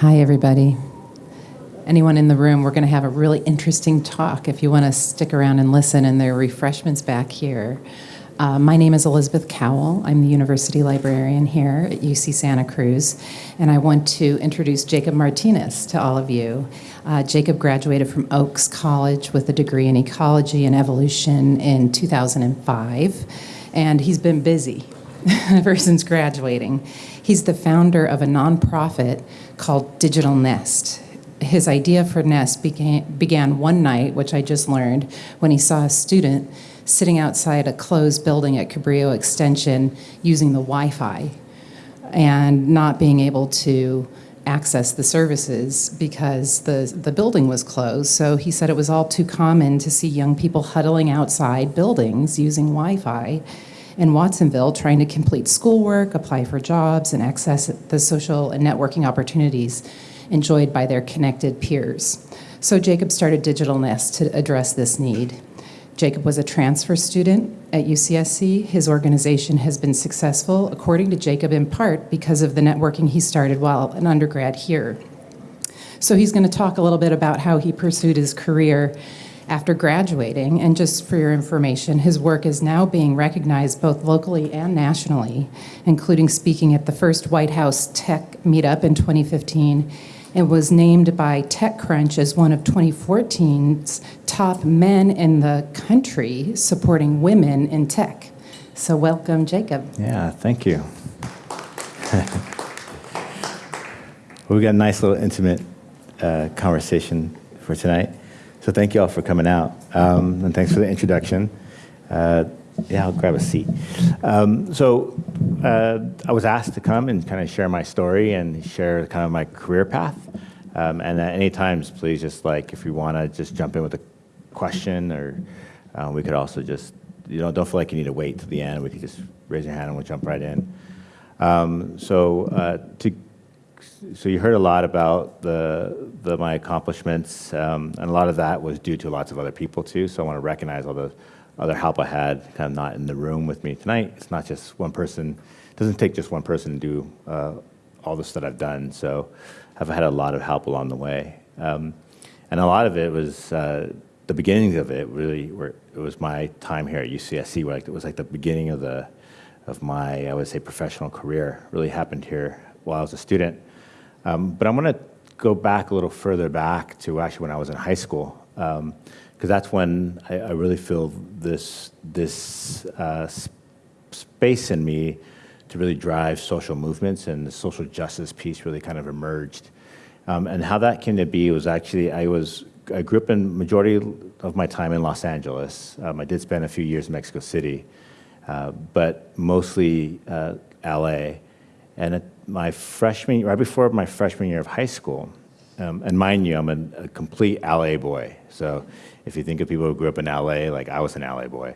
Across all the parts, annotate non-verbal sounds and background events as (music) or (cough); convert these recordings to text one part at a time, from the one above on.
Hi, everybody. Anyone in the room, we're going to have a really interesting talk if you want to stick around and listen, and there are refreshments back here. Uh, my name is Elizabeth Cowell. I'm the university librarian here at UC Santa Cruz, and I want to introduce Jacob Martinez to all of you. Uh, Jacob graduated from Oakes College with a degree in ecology and evolution in 2005, and he's been busy (laughs) ever since graduating. He's the founder of a nonprofit called Digital Nest. His idea for Nest began, began one night, which I just learned, when he saw a student sitting outside a closed building at Cabrillo Extension using the Wi-Fi and not being able to access the services because the, the building was closed. So he said it was all too common to see young people huddling outside buildings using Wi-Fi in Watsonville trying to complete schoolwork, apply for jobs, and access the social and networking opportunities enjoyed by their connected peers. So Jacob started Digital Nest to address this need. Jacob was a transfer student at UCSC. His organization has been successful, according to Jacob, in part because of the networking he started while an undergrad here. So he's going to talk a little bit about how he pursued his career after graduating. And just for your information, his work is now being recognized both locally and nationally, including speaking at the first White House Tech Meetup in 2015 and was named by TechCrunch as one of 2014's top men in the country supporting women in tech. So welcome, Jacob. Yeah, thank you. (laughs) well, we got a nice little intimate uh, conversation for tonight. So thank you all for coming out, um, and thanks for the introduction. Uh, yeah, I'll grab a seat. Um, so uh, I was asked to come and kind of share my story and share kind of my career path. Um, and at any times, please just like, if you want to just jump in with a question or uh, we could also just, you know, don't feel like you need to wait to the end. We could just raise your hand and we'll jump right in. Um, so uh, to, so you heard a lot about the, the my accomplishments, um, and a lot of that was due to lots of other people too. So I want to recognize all the other help I had kind of not in the room with me tonight. It's not just one person. It doesn't take just one person to do uh, all this that I've done. So I've had a lot of help along the way. Um, and a lot of it was, uh, the beginnings of it really were, it was my time here at UCSC, where it was like the beginning of the, of my, I would say, professional career really happened here while I was a student. Um, but I'm gonna go back a little further back to actually when I was in high school. Um, because that's when I, I, really feel this, this uh, space in me to really drive social movements and the social justice piece really kind of emerged. Um, and how that came to be was actually, I was, I grew up in majority of my time in Los Angeles. Um, I did spend a few years in Mexico City, uh, but mostly uh, LA. And at my freshman, right before my freshman year of high school, um, and mind you, I'm a, a, complete LA boy. So if you think of people who grew up in LA, like I was an LA boy.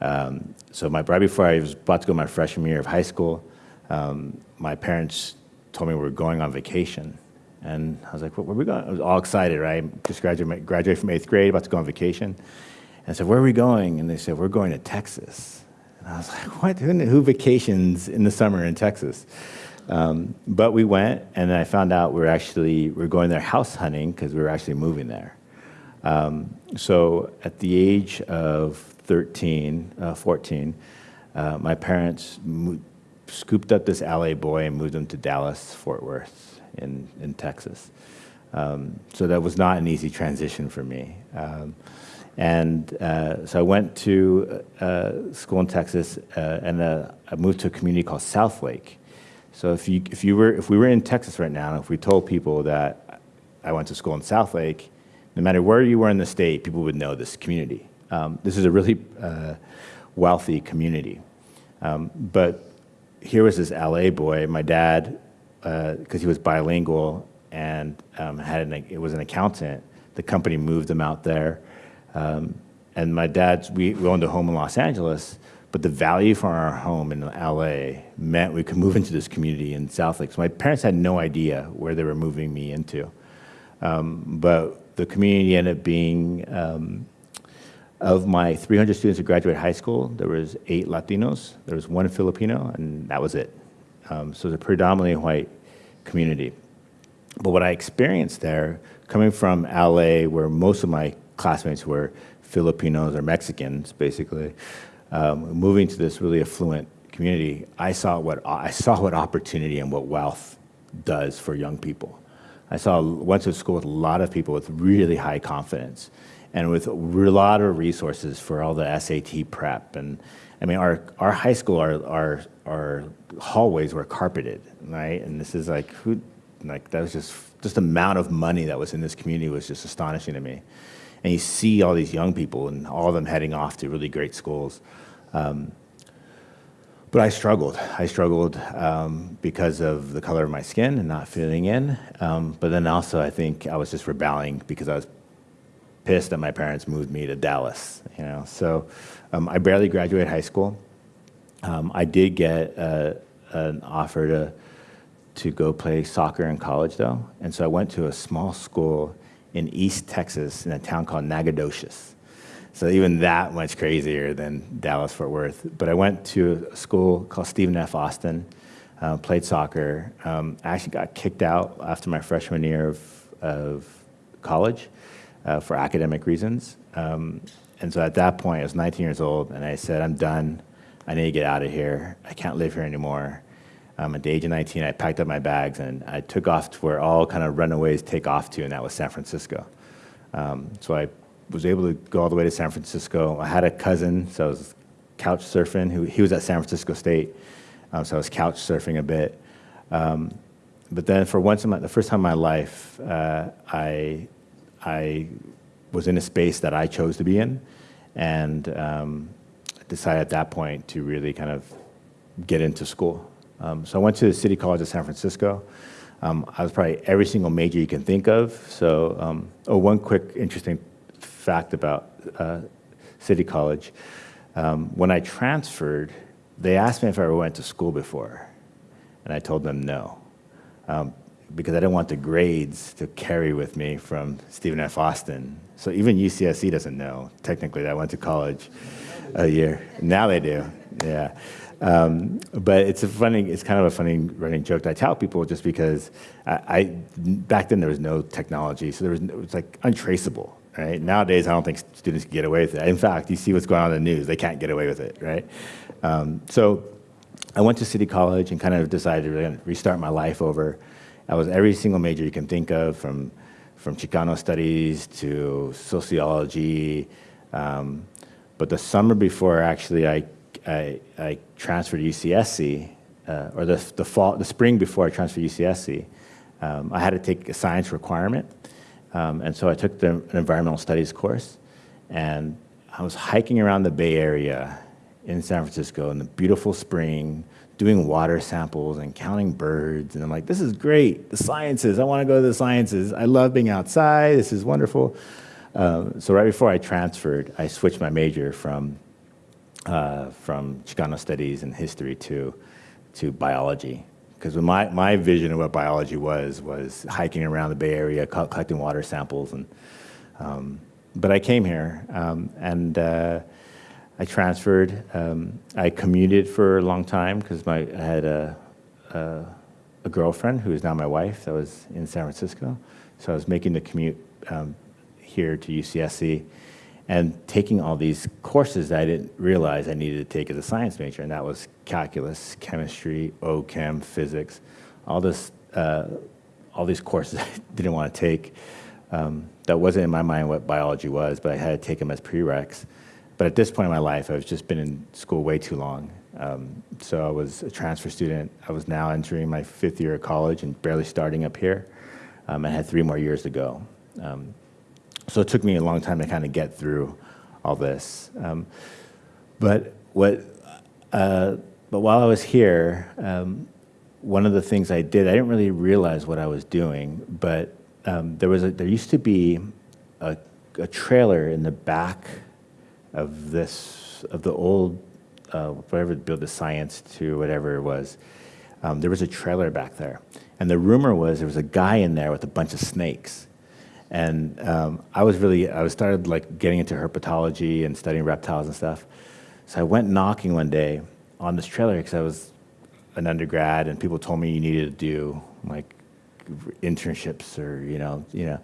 Um, so my, right before I was about to go my freshman year of high school, um, my parents told me we were going on vacation. And I was like, well, where are we going? I was all excited, right? Just graduated, graduated from eighth grade, about to go on vacation. And I said, where are we going? And they said, we're going to Texas. And I was like, what? Who, who vacations in the summer in Texas? Um, but we went, and then I found out we were actually we were going there house hunting because we were actually moving there. Um, so at the age of 13, uh, 14, uh, my parents scooped up this LA boy and moved him to Dallas, Fort Worth in, in Texas. Um, so that was not an easy transition for me. Um, and uh, so I went to uh, school in Texas, uh, and uh, I moved to a community called Southlake. So if you, if you were, if we were in Texas right now, if we told people that I went to school in Southlake, no matter where you were in the state, people would know this community. Um, this is a really uh, wealthy community. Um, but here was this LA boy, my dad, because uh, he was bilingual and um, had an, it was an accountant, the company moved him out there. Um, and my dad's, we, we owned a home in Los Angeles, but the value for our home in LA meant we could move into this community in Southlake. So my parents had no idea where they were moving me into. Um, but the community ended up being, um, of my 300 students who graduated high school, there was eight Latinos, there was one Filipino, and that was it. Um, so it was a predominantly white community. But what I experienced there, coming from LA, where most of my classmates were Filipinos or Mexicans, basically, um, moving to this really affluent community, I saw what I saw what opportunity and what wealth does for young people. I saw went to school with a lot of people with really high confidence and with a lot of resources for all the SAT prep. And I mean, our, our high school, our, our, our hallways were carpeted, right? And this is like, who, like that was just, just the amount of money that was in this community was just astonishing to me. And you see all these young people and all of them heading off to really great schools. Um, but I struggled. I struggled um, because of the color of my skin and not fitting in. Um, but then also, I think I was just rebelling because I was pissed that my parents moved me to Dallas. You know, so um, I barely graduated high school. Um, I did get uh, an offer to to go play soccer in college, though, and so I went to a small school in East Texas in a town called Nacogdoches. So even that much crazier than Dallas Fort Worth. But I went to a school called Stephen F. Austin, uh, played soccer. Um, I actually got kicked out after my freshman year of, of college uh, for academic reasons. Um, and so at that point, I was 19 years old, and I said, I'm done. I need to get out of here. I can't live here anymore. Um, at the age of 19, I packed up my bags and I took off to where all kind of runaways take off to, and that was San Francisco. Um, so I was able to go all the way to San Francisco. I had a cousin, so I was couch surfing. Who he was at San Francisco State, um, so I was couch surfing a bit. Um, but then, for once in my, the first time in my life, uh, I I was in a space that I chose to be in, and um, decided at that point to really kind of get into school. Um, so I went to the City College of San Francisco. Um, I was probably every single major you can think of. So, um, oh, one quick interesting fact about uh, City College. Um, when I transferred, they asked me if I ever went to school before, and I told them no. Um, because I didn't want the grades to carry with me from Stephen F. Austin. So even UCSC doesn't know, technically, that I went to college a year. Now they do, yeah. Um, but it's a funny, it's kind of a funny running joke that I tell people just because I, I back then there was no technology, so there was, it was like untraceable, right? Nowadays, I don't think students can get away with it. In fact, you see what's going on in the news, they can't get away with it, right? Um, so I went to City College and kind of decided to restart my life over. I was every single major you can think of, from, from Chicano studies to sociology. Um, but the summer before, actually, I, I, I transferred to UCSC, uh, or the, the, fall, the spring before I transferred to UCSC, um, I had to take a science requirement. Um, and so I took the, an environmental studies course. And I was hiking around the Bay Area in San Francisco in the beautiful spring, doing water samples and counting birds. And I'm like, this is great. The sciences. I want to go to the sciences. I love being outside. This is wonderful. Um, so right before I transferred, I switched my major from uh, from Chicano studies and history to to biology. Because my, my vision of what biology was was hiking around the Bay Area, collecting water samples, and um, but I came here um, and. Uh, I transferred. Um, I commuted for a long time because I had a, a, a, girlfriend who is now my wife that was in San Francisco. So I was making the commute um, here to UCSC and taking all these courses that I didn't realize I needed to take as a science major, and that was calculus, chemistry, OChem, physics, all this, uh, all these courses (laughs) I didn't want to take. Um, that wasn't in my mind what biology was, but I had to take them as prereqs. But at this point in my life, I've just been in school way too long. Um, so I was a transfer student. I was now entering my fifth year of college and barely starting up here. Um, and had three more years to go. Um, so it took me a long time to kind of get through all this. Um, but what, uh, but while I was here, um, one of the things I did, I didn't really realize what I was doing, but um, there was a, there used to be a, a trailer in the back of this, of the old, uh, whatever build the science to whatever it was, um, there was a trailer back there. And the rumor was there was a guy in there with a bunch of snakes. And um, I was really, I was started like getting into herpetology and studying reptiles and stuff. So I went knocking one day on this trailer because I was an undergrad and people told me you needed to do like internships or you know, you know.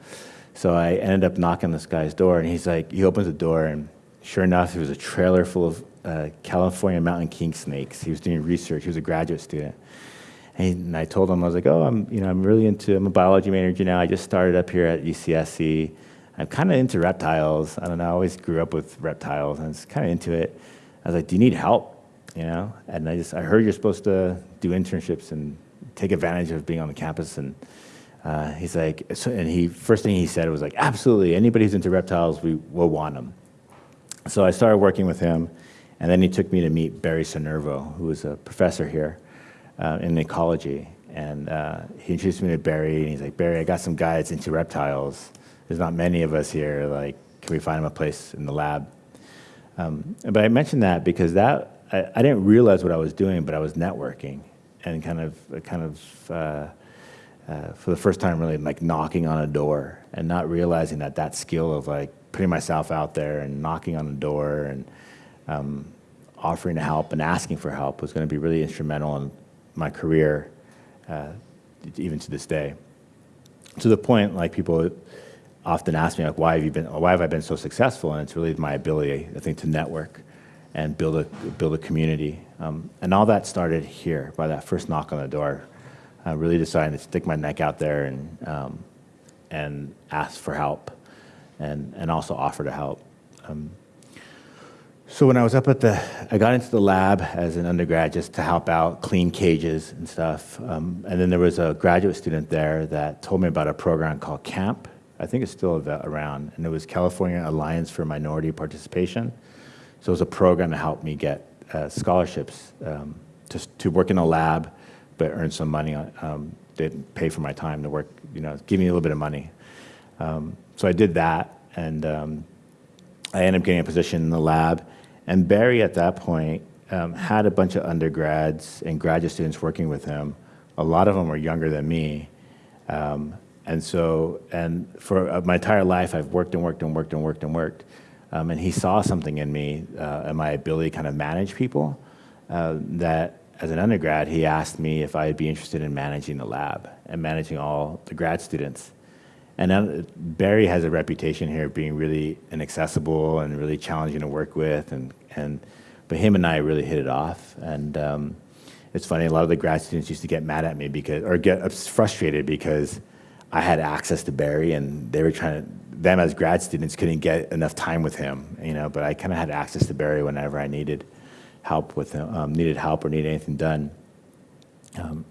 So I ended up knocking this guy's door, and he's like, he opens the door, and sure enough, it was a trailer full of uh, California mountain king snakes. He was doing research. He was a graduate student. And I told him, I was like, oh, I'm, you know, I'm really into, I'm a biology major now. I just started up here at UCSC. I'm kind of into reptiles. I don't know, I always grew up with reptiles and I was kind of into it. I was like, do you need help? You know? And I just, I heard you're supposed to do internships and take advantage of being on the campus. And uh, he's like, so, and he, first thing he said was like, absolutely, anybody who's into reptiles, we will want them. So I started working with him. And then he took me to meet Barry Sinervo, who was a professor here uh, in ecology. And uh, he introduced me to Barry, and he's like, Barry, I got some guys into reptiles. There's not many of us here. Like, can we find him a place in the lab? Um, but I mentioned that because that I, I, didn't realize what I was doing, but I was networking and kind of, kind of, uh, uh, for the first time, really like knocking on a door and not realizing that that skill of like putting myself out there and knocking on a door and um, offering to help and asking for help was going to be really instrumental in my career, uh, even to this day. To the point, like people often ask me, like, why have you been, why have I been so successful? And it's really my ability, I think, to network and build a build a community. Um, and all that started here by that first knock on the door. I really decided to stick my neck out there and um, and ask for help, and and also offer to help. Um, so when I was up at the, I got into the lab as an undergrad just to help out, clean cages and stuff. Um, and then there was a graduate student there that told me about a program called CAMP. I think it's still around, and it was California Alliance for Minority Participation. So it was a program to help me get uh, scholarships um, to, to work in a lab, but earn some money. Um, they pay for my time to work, you know, give me a little bit of money. Um, so I did that, and um, I ended up getting a position in the lab. And Barry, at that point, um, had a bunch of undergrads and graduate students working with him. A lot of them were younger than me. Um, and so, and for uh, my entire life, I've worked and worked and worked and worked and worked. Um, and he saw something in me uh, and my ability to kind of manage people uh, that as an undergrad, he asked me if I'd be interested in managing the lab and managing all the grad students. And then Barry has a reputation here of being really inaccessible and really challenging to work with. And, and, but him and I really hit it off. And um, it's funny, a lot of the grad students used to get mad at me because, or get frustrated because I had access to Barry and they were trying to, them as grad students couldn't get enough time with him, you know, but I kind of had access to Barry whenever I needed help with him, um, needed help or needed anything done. Um,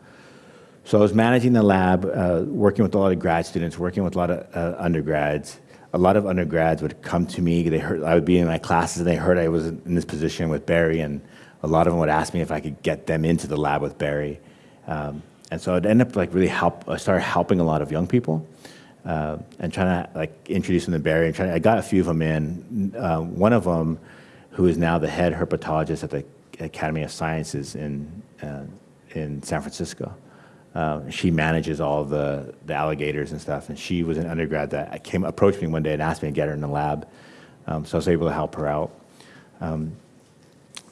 so I was managing the lab, uh, working with a lot of grad students, working with a lot of uh, undergrads. A lot of undergrads would come to me. They heard I would be in my classes, and they heard I was in this position with Barry, and a lot of them would ask me if I could get them into the lab with Barry. Um, and so I'd end up like really help. I started helping a lot of young people, uh, and trying to like introduce them to Barry. And trying, I got a few of them in. Uh, one of them, who is now the head herpetologist at the Academy of Sciences in uh, in San Francisco. Uh, she manages all the, the alligators and stuff, and she was an undergrad that came approached me one day and asked me to get her in the lab. Um, so I was able to help her out. Um,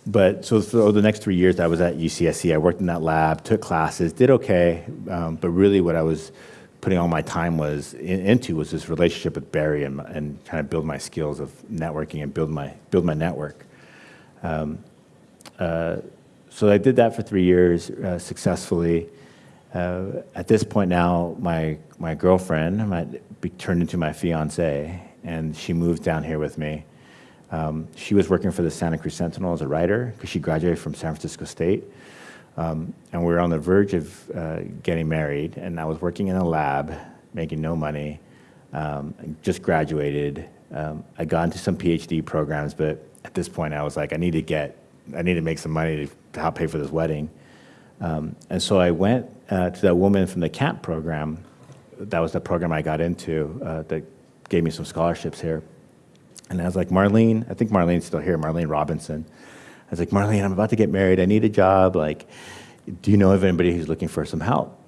but so, for the next three years I was at UCSC, I worked in that lab, took classes, did okay, um, but really what I was putting all my time was in, into was this relationship with Barry and, and trying to build my skills of networking and build my build my network. Um, uh, so I did that for three years uh, successfully. Uh, at this point now, my, my girlfriend be turned into my fiance, and she moved down here with me. Um, she was working for the Santa Cruz Sentinel as a writer because she graduated from San Francisco State. Um, and we were on the verge of uh, getting married, and I was working in a lab, making no money, um, just graduated. Um, I got into some PhD programs, but at this point I was like, I need to get, I need to make some money to help pay for this wedding. Um, and so I went uh, to that woman from the CAMP program. That was the program I got into uh, that gave me some scholarships here. And I was like, Marlene, I think Marlene's still here, Marlene Robinson. I was like, Marlene, I'm about to get married. I need a job. Like, do you know of anybody who's looking for some help?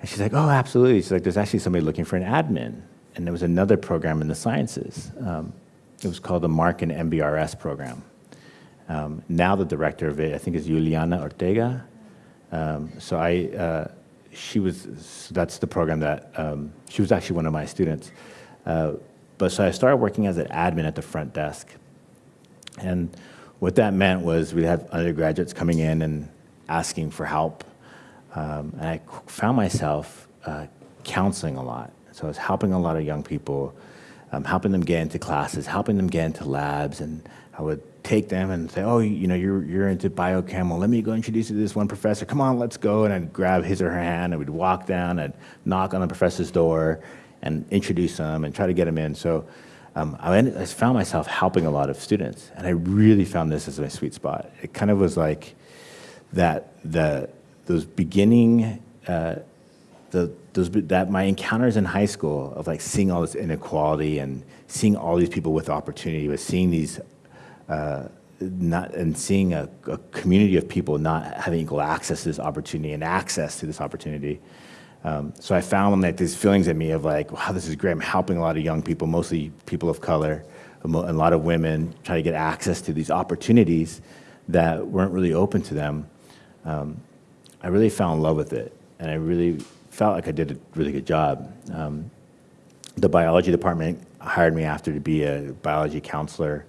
And she's like, oh, absolutely. She's like, there's actually somebody looking for an admin. And there was another program in the sciences. Um, it was called the MARC and MBRS program. Um, now the director of it, I think, is Juliana Ortega. Um, so I, uh, she was, that's the program that, um, she was actually one of my students. Uh, but so I started working as an admin at the front desk. And what that meant was we'd have undergraduates coming in and asking for help. Um, and I found myself uh, counseling a lot. So I was helping a lot of young people, um, helping them get into classes, helping them get into labs. And I would take them and say, oh, you know, you're, you're into biochem. Well, let me go introduce you to this one professor. Come on, let's go. And I'd grab his or her hand and we'd walk down and knock on the professor's door and introduce them and try to get them in. So um, I, ended, I found myself helping a lot of students. And I really found this as my sweet spot. It kind of was like that, the, those beginning, uh, the, those, that my encounters in high school of like seeing all this inequality and seeing all these people with opportunity, but seeing these, uh, not, and seeing a, a, community of people not having equal access to this opportunity and access to this opportunity. Um, so I found like these feelings in me of like, wow, this is great. I'm helping a lot of young people, mostly people of color, and a lot of women, try to get access to these opportunities that weren't really open to them. Um, I really fell in love with it, and I really felt like I did a really good job. Um, the biology department hired me after to be a biology counselor.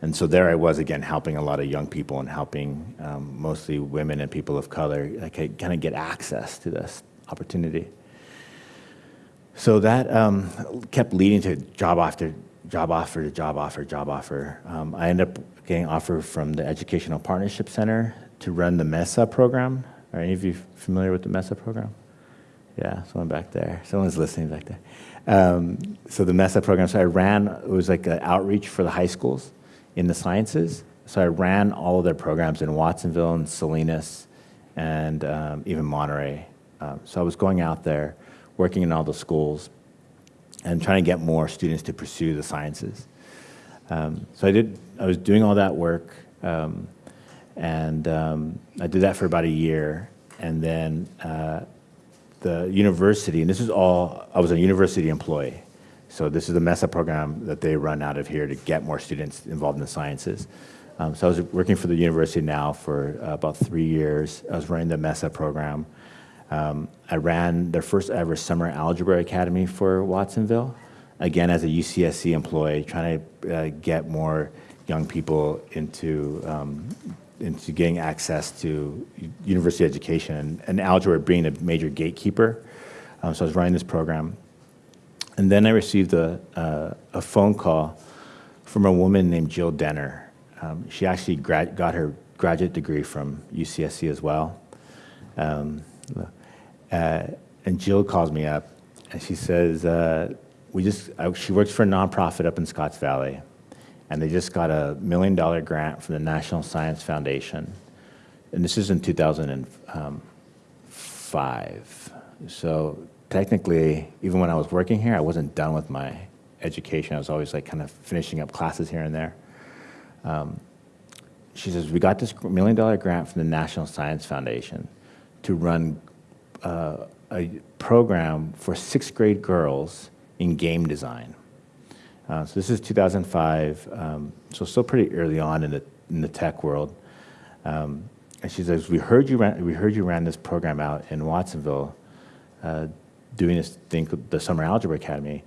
And so there I was again, helping a lot of young people and helping um, mostly women and people of color kind of get access to this opportunity. So that um, kept leading to job after job offer to job offer, job offer. Um, I ended up getting offered from the Educational Partnership Center to run the MESA program. Are any of you familiar with the MESA program? Yeah, someone back there. Someone's listening back there. Um, so the MESA program, so I ran, it was like an outreach for the high schools in the sciences. So I ran all of their programs in Watsonville and Salinas and um, even Monterey. Um, so I was going out there, working in all the schools and trying to get more students to pursue the sciences. Um, so I did, I was doing all that work um, and um, I did that for about a year and then uh, the university, and this is all, I was a university employee. So this is the MESA program that they run out of here to get more students involved in the sciences. Um, so I was working for the university now for uh, about three years. I was running the MESA program. Um, I ran their first ever summer algebra academy for Watsonville, again as a UCSC employee, trying to uh, get more young people into um, into getting access to university education and algebra being a major gatekeeper. Um, so I was running this program. And then I received a, a phone call from a woman named Jill Denner. Um, she actually got her graduate degree from UCSC as well. Um, uh, and Jill calls me up and she says, uh, we just, she works for a nonprofit up in Scotts Valley and they just got a million dollar grant from the National Science Foundation. And this is in 2005. So technically, even when I was working here, I wasn't done with my education. I was always like kind of finishing up classes here and there. Um, she says, we got this million dollar grant from the National Science Foundation to run uh, a program for sixth grade girls in game design. Uh, so this is 2005, um, so still pretty early on in the, in the tech world. Um, and she says, we heard, you ran, we heard you ran this program out in Watsonville, uh, doing this thing, the Summer Algebra Academy.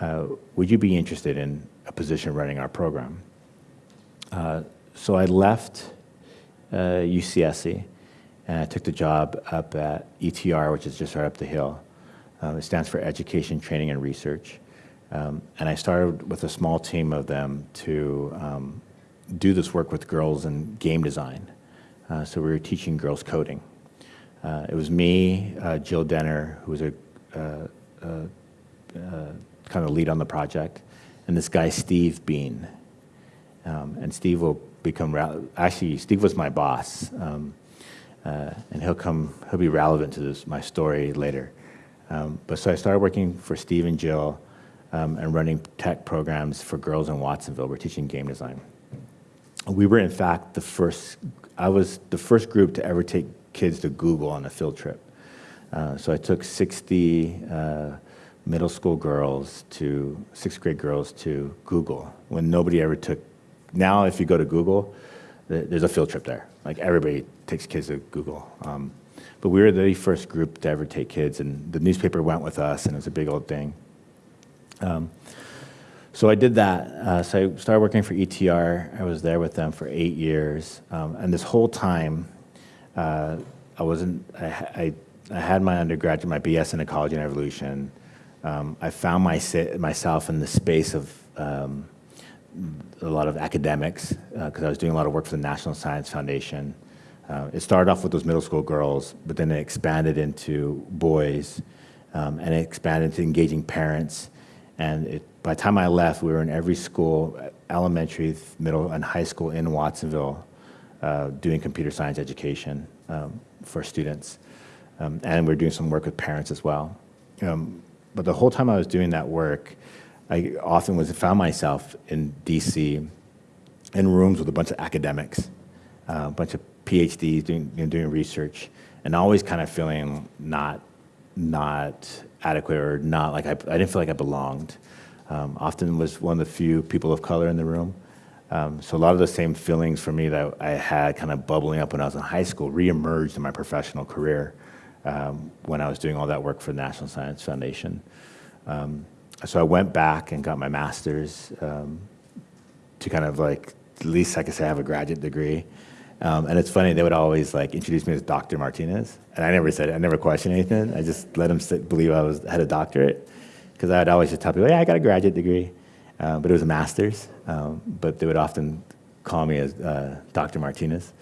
Uh, would you be interested in a position running our program? Uh, so I left UCSC, uh, and I took the job up at ETR, which is just right up the hill. Um, it stands for Education, Training, and Research. Um, and I started with a small team of them to um, do this work with girls in game design. Uh, so we were teaching girls coding. Uh, it was me, uh, Jill Denner, who was a kind of lead on the project, and this guy, Steve Bean. Um, and Steve will become, actually, Steve was my boss. Um, and he'll come, he'll be relevant to this, my story later. Um, but so I started working for Steve and Jill, um, and running tech programs for girls in Watsonville. We're teaching game design. We were, in fact, the first, I was the first group to ever take kids to Google on a field trip. Uh, so I took 60 uh, middle school girls to, sixth grade girls to Google when nobody ever took, now if you go to Google, there's a field trip there. Like everybody takes kids to Google. Um, but we were the first group to ever take kids, and the newspaper went with us, and it was a big old thing. Um, so I did that. Uh, so I started working for ETR. I was there with them for eight years, um, and this whole time, uh, I wasn't. I, I, I, had my undergraduate, my BS in ecology and evolution. Um, I found my, myself in the space of um, a lot of academics because uh, I was doing a lot of work for the National Science Foundation. Uh, it started off with those middle school girls, but then it expanded into boys, um, and it expanded to engaging parents. And it, by the time I left, we were in every school, elementary, middle, and high school in Watsonville, uh, doing computer science education um, for students. Um, and we are doing some work with parents as well. Um, but the whole time I was doing that work, I often was found myself in DC in rooms with a bunch of academics, uh, a bunch of PhDs doing, you know, doing research, and always kind of feeling not, not adequate or not like I, I didn't feel like I belonged. Um, often was one of the few people of color in the room. Um, so a lot of the same feelings for me that I had kind of bubbling up when I was in high school reemerged in my professional career um, when I was doing all that work for the National Science Foundation. Um, so I went back and got my master's um, to kind of like, at least I could say I have a graduate degree. Um, and it's funny, they would always like introduce me as Dr. Martinez. And I never said, I never questioned anything. I just let them sit, believe I was, had a doctorate. Because I would always just tell people, yeah, I got a graduate degree. Uh, but it was a master's. Um, but they would often call me as uh, Dr. Martinez.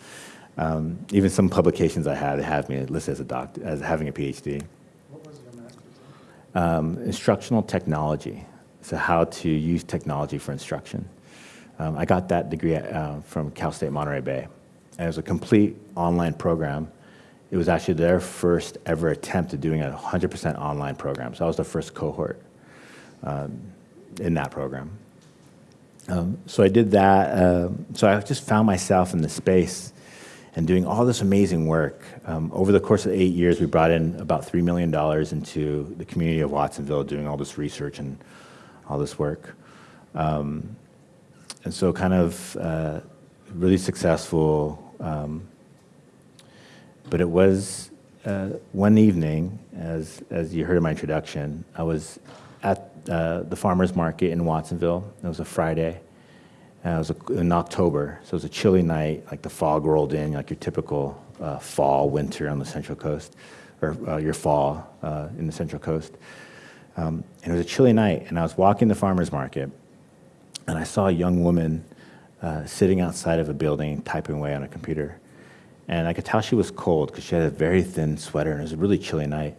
Um, even some publications I had have me listed as a doctor, as having a PhD um, instructional technology, so how to use technology for instruction. Um, I got that degree uh, from Cal State Monterey Bay. And it was a complete online program. It was actually their first ever attempt at doing a 100% online program. So I was the first cohort um, in that program. Um, so I did that. Uh, so I just found myself in the space and doing all this amazing work. Um, over the course of eight years, we brought in about $3 million into the community of Watsonville doing all this research and all this work. Um, and so kind of uh, really successful. Um, but it was uh, one evening, as, as you heard in my introduction, I was at uh, the farmer's market in Watsonville. It was a Friday. Uh, it was in October, so it was a chilly night, like the fog rolled in, like your typical uh, fall, winter on the Central Coast, or uh, your fall uh, in the Central Coast. Um, and it was a chilly night, and I was walking the farmer's market, and I saw a young woman uh, sitting outside of a building typing away on a computer. And I could tell she was cold because she had a very thin sweater, and it was a really chilly night.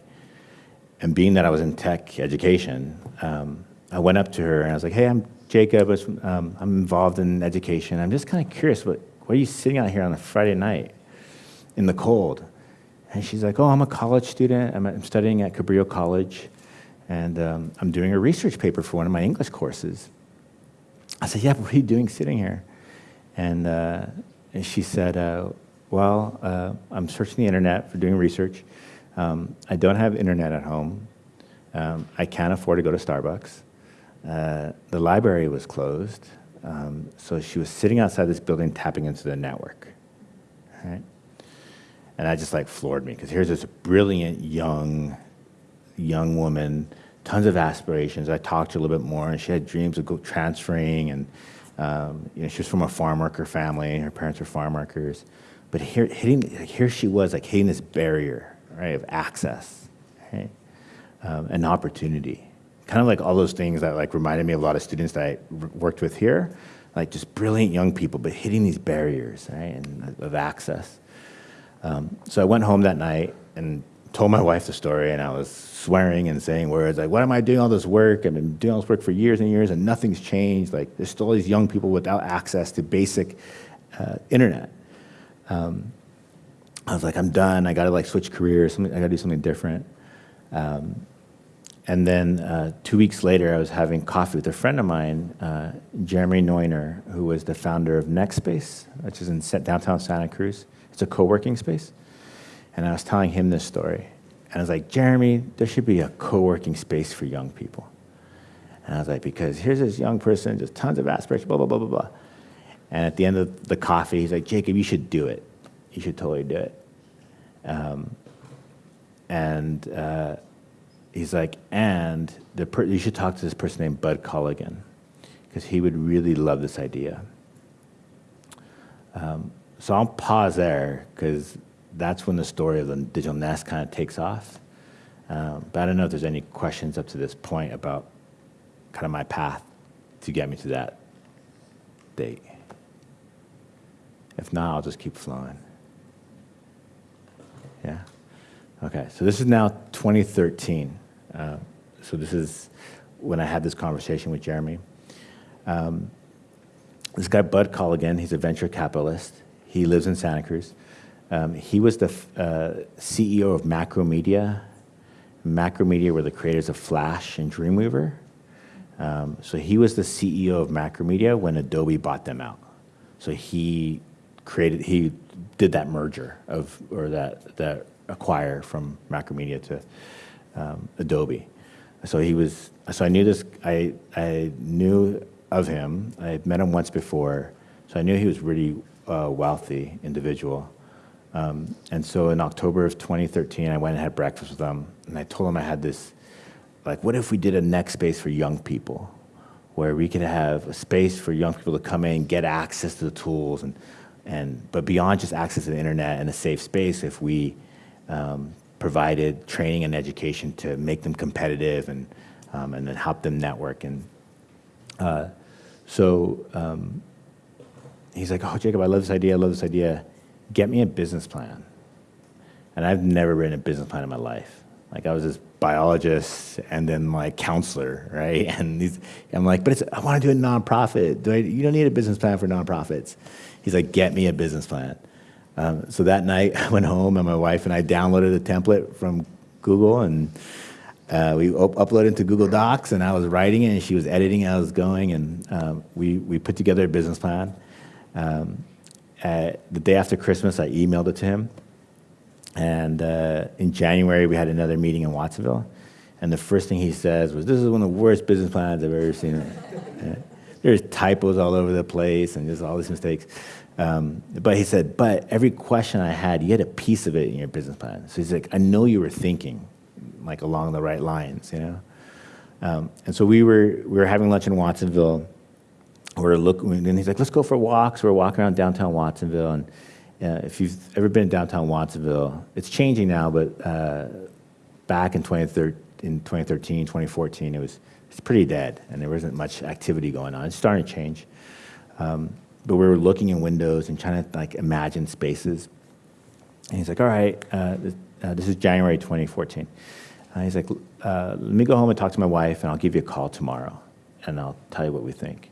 And being that I was in tech education, um, I went up to her and I was like, hey, I'm Jacob. Um, I'm involved in education. I'm just kind of curious, what, what are you sitting out here on a Friday night in the cold? And she's like, oh, I'm a college student. I'm, I'm studying at Cabrillo College, and um, I'm doing a research paper for one of my English courses. I said, yeah, what are you doing sitting here? And, uh, and she said, uh, well, uh, I'm searching the internet for doing research. Um, I don't have internet at home. Um, I can't afford to go to Starbucks. Uh, the library was closed, um, so she was sitting outside this building tapping into the network. Right? And that just like floored me because here's this brilliant young, young woman, tons of aspirations. I talked to her a little bit more, and she had dreams of transferring, and um, you know, she was from a farm worker family. Her parents were farm workers, but here, hitting, like, here she was, like hitting this barrier, right, of access, right, um, an opportunity kind of like all those things that like reminded me of a lot of students that I worked with here, like just brilliant young people, but hitting these barriers, right, and of access. Um, so I went home that night and told my (laughs) wife the story, and I was swearing and saying words like, "What am I doing all this work? I've been doing all this work for years and years, and nothing's changed. Like, there's still these young people without access to basic uh, internet." Um, I was like, "I'm done. I got to like switch careers. Something I got to do something different." Um, and then uh, two weeks later, I was having coffee with a friend of mine, uh, Jeremy Neuner, who was the founder of NextSpace, which is in downtown Santa Cruz. It's a co-working space. And I was telling him this story. And I was like, Jeremy, there should be a co-working space for young people. And I was like, because here's this young person, just tons of aspirations, blah, blah, blah, blah, blah. And at the end of the coffee, he's like, Jacob, you should do it. You should totally do it. Um, and uh, he's like, and the per- you should talk to this person named Bud Colligan because he would really love this idea. Um, so I'll pause there because that's when the story of the digital nest kind of takes off. Um, but I don't know if there's any questions up to this point about kind of my path to get me to that date. If not, I'll just keep flowing. Yeah? Okay, so this is now 2013. Uh, so this is when I had this conversation with Jeremy. Um, this guy, Bud Colligan, he's a venture capitalist. He lives in Santa Cruz. Um, he was the uh, CEO of Macromedia. Macromedia were the creators of Flash and Dreamweaver. Um, so he was the CEO of Macromedia when Adobe bought them out. So he created, he did that merger of, or that, that acquire from Macromedia to um, Adobe. So he was, so I knew this, I, I knew of him. I had met him once before, so I knew he was really uh, wealthy individual. Um, and so in October of 2013, I went and had breakfast with him, and I told him I had this, like, what if we did a next space for young people, where we could have a space for young people to come in, get access to the tools, and, and but beyond just access to the internet and a safe space, if we um, provided training and education to make them competitive and, um, and then help them network. And uh, so um, he's like, oh, Jacob, I love this idea, I love this idea. Get me a business plan. And I've never written a business plan in my life. Like I was this biologist and then like counselor, right? (laughs) And these, I'm like, but it's, I want to do a nonprofit. Do I, you don't need a business plan for nonprofits. He's like, get me a business plan. Um, so that night, (laughs) I went home and my wife and I downloaded a template from Google and uh, we up uploaded it to Google Docs and I was writing it and she was editing I was going and um, we, we put together a business plan. Um, the day after Christmas, I emailed it to him. And uh, in January, we had another meeting in Watsonville. And the first thing he says was, this is one of the worst business plans I've ever seen. (laughs) There's typos all over the place and just all these mistakes. Um, but he said, but every question I had, you had a piece of it in your business plan. So he's like, I know you were thinking like along the right lines, you know? Um, and so we were, we were having lunch in Watsonville. We're looking, and he's like, let's go for walks. We're walking around downtown Watsonville. And uh, if you've ever been in downtown Watsonville, it's changing now, but uh, back in 2013, in 2013, 2014, it was it's pretty dead, and there wasn't much activity going on. It's starting to change. Um, but we were looking in windows and trying to like imagine spaces. And he's like, all right, uh, this, uh, this, is January 2014. Uh, he's like, uh, let me go home and talk to my wife and I'll give you a call tomorrow and I'll tell you what we think.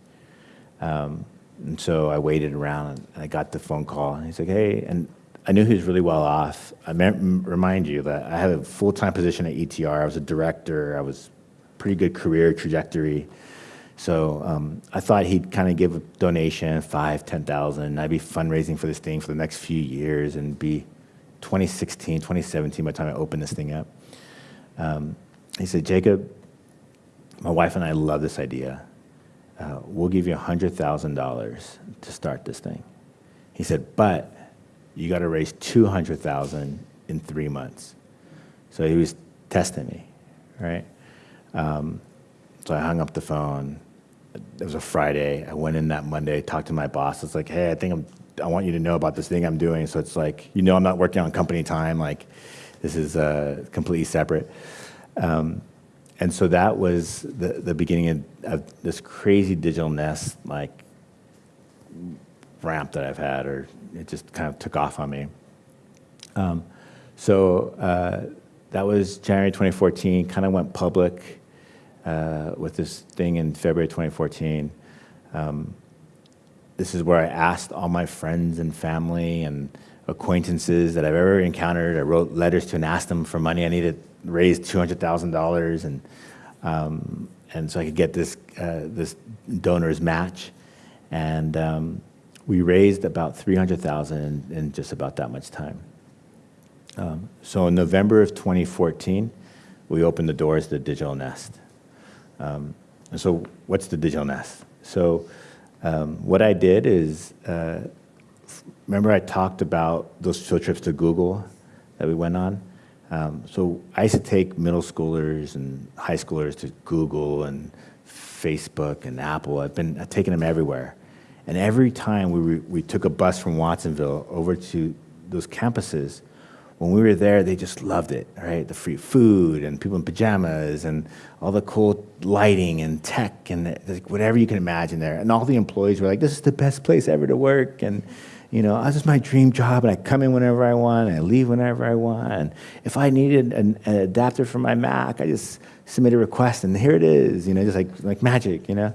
Um, and so I waited around and I got the phone call and he's like, hey, and I knew he was really well off. I remind you that I had a full-time position at ETR. I was a director. I was pretty good career trajectory. So um, I thought he'd kind of give a donation, five, 10,000. I'd be fundraising for this thing for the next few years and be 2016, 2017 by the time I opened this thing up. Um, he said, Jacob, my wife and I love this idea. Uh, we'll give you $100,000 to start this thing. He said, but you got to raise 200,000 in three months. So he was testing me, right? Um, so I hung up the phone it was a Friday. I went in that Monday, talked to my boss. It's like, hey, I think I'm, I want you to know about this thing I'm doing. So it's like, you know, I'm not working on company time. Like, this is uh, completely separate. Um, and so that was the, the beginning of, of, this crazy digital nest, like ramp that I've had, or it just kind of took off on me. Um, so uh, that was January 2014, kind of went public uh, with this thing in February 2014. Um, this is where I asked all my friends and family and acquaintances that I've ever encountered. I wrote letters to and asked them for money. I needed to raise $200,000 and um, and so I could get this uh, this donor's match, and um, we raised about 300,000 in, just about that much time. Um, so in November of 2014, we opened the doors to Digital Nest. Um, and so what's the digital nest? So um, what I did is, uh, remember I talked about those field trips to Google that we went on? Um, so I used to take middle schoolers and high schoolers to Google and Facebook and Apple. I've been I've taken them everywhere. And every time we, we took a bus from Watsonville over to those campuses, when we were there, they just loved it, right? The free food and people in pajamas and all the cool lighting and tech and the- like whatever you can imagine there. And all the employees were like, this is the best place ever to work. And, you know, this is my dream job and I come in whenever I want and I leave whenever I want. And if I needed an, an adapter for my Mac, I just submit a request and here it is, you know, just like, like magic, you know?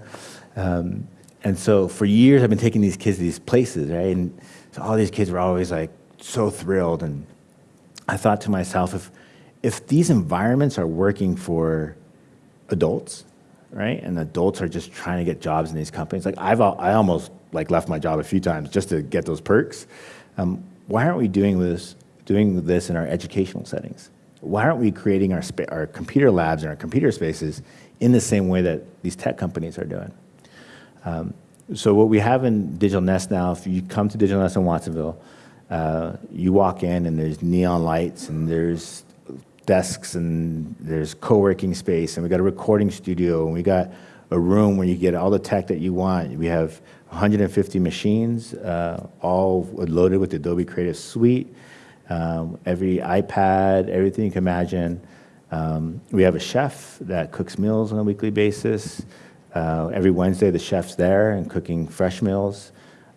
Um, and so for years, I've been taking these kids to these places, right? And so all these kids were always like so thrilled. And I thought to myself, if, if these environments are working for adults, right? And adults are just trying to get jobs in these companies. Like I've, I almost like left my job a few times just to get those perks. Um, why aren't we doing this, doing this in our educational settings? Why aren't we creating our, our computer labs and our computer spaces in the same way that these tech companies are doing? Um, so what we have in Digital Nest now, if you come to Digital Nest in Watsonville, uh, you walk in and there's neon lights and there's desks and there's co-working space and we got a recording studio and we got a room where you get all the tech that you want. We have 150 machines, uh, all loaded with Adobe Creative Suite, um, every iPad, everything you can imagine. Um, we have a chef that cooks meals on a weekly basis. Uh, every Wednesday, the chef's there and cooking fresh meals.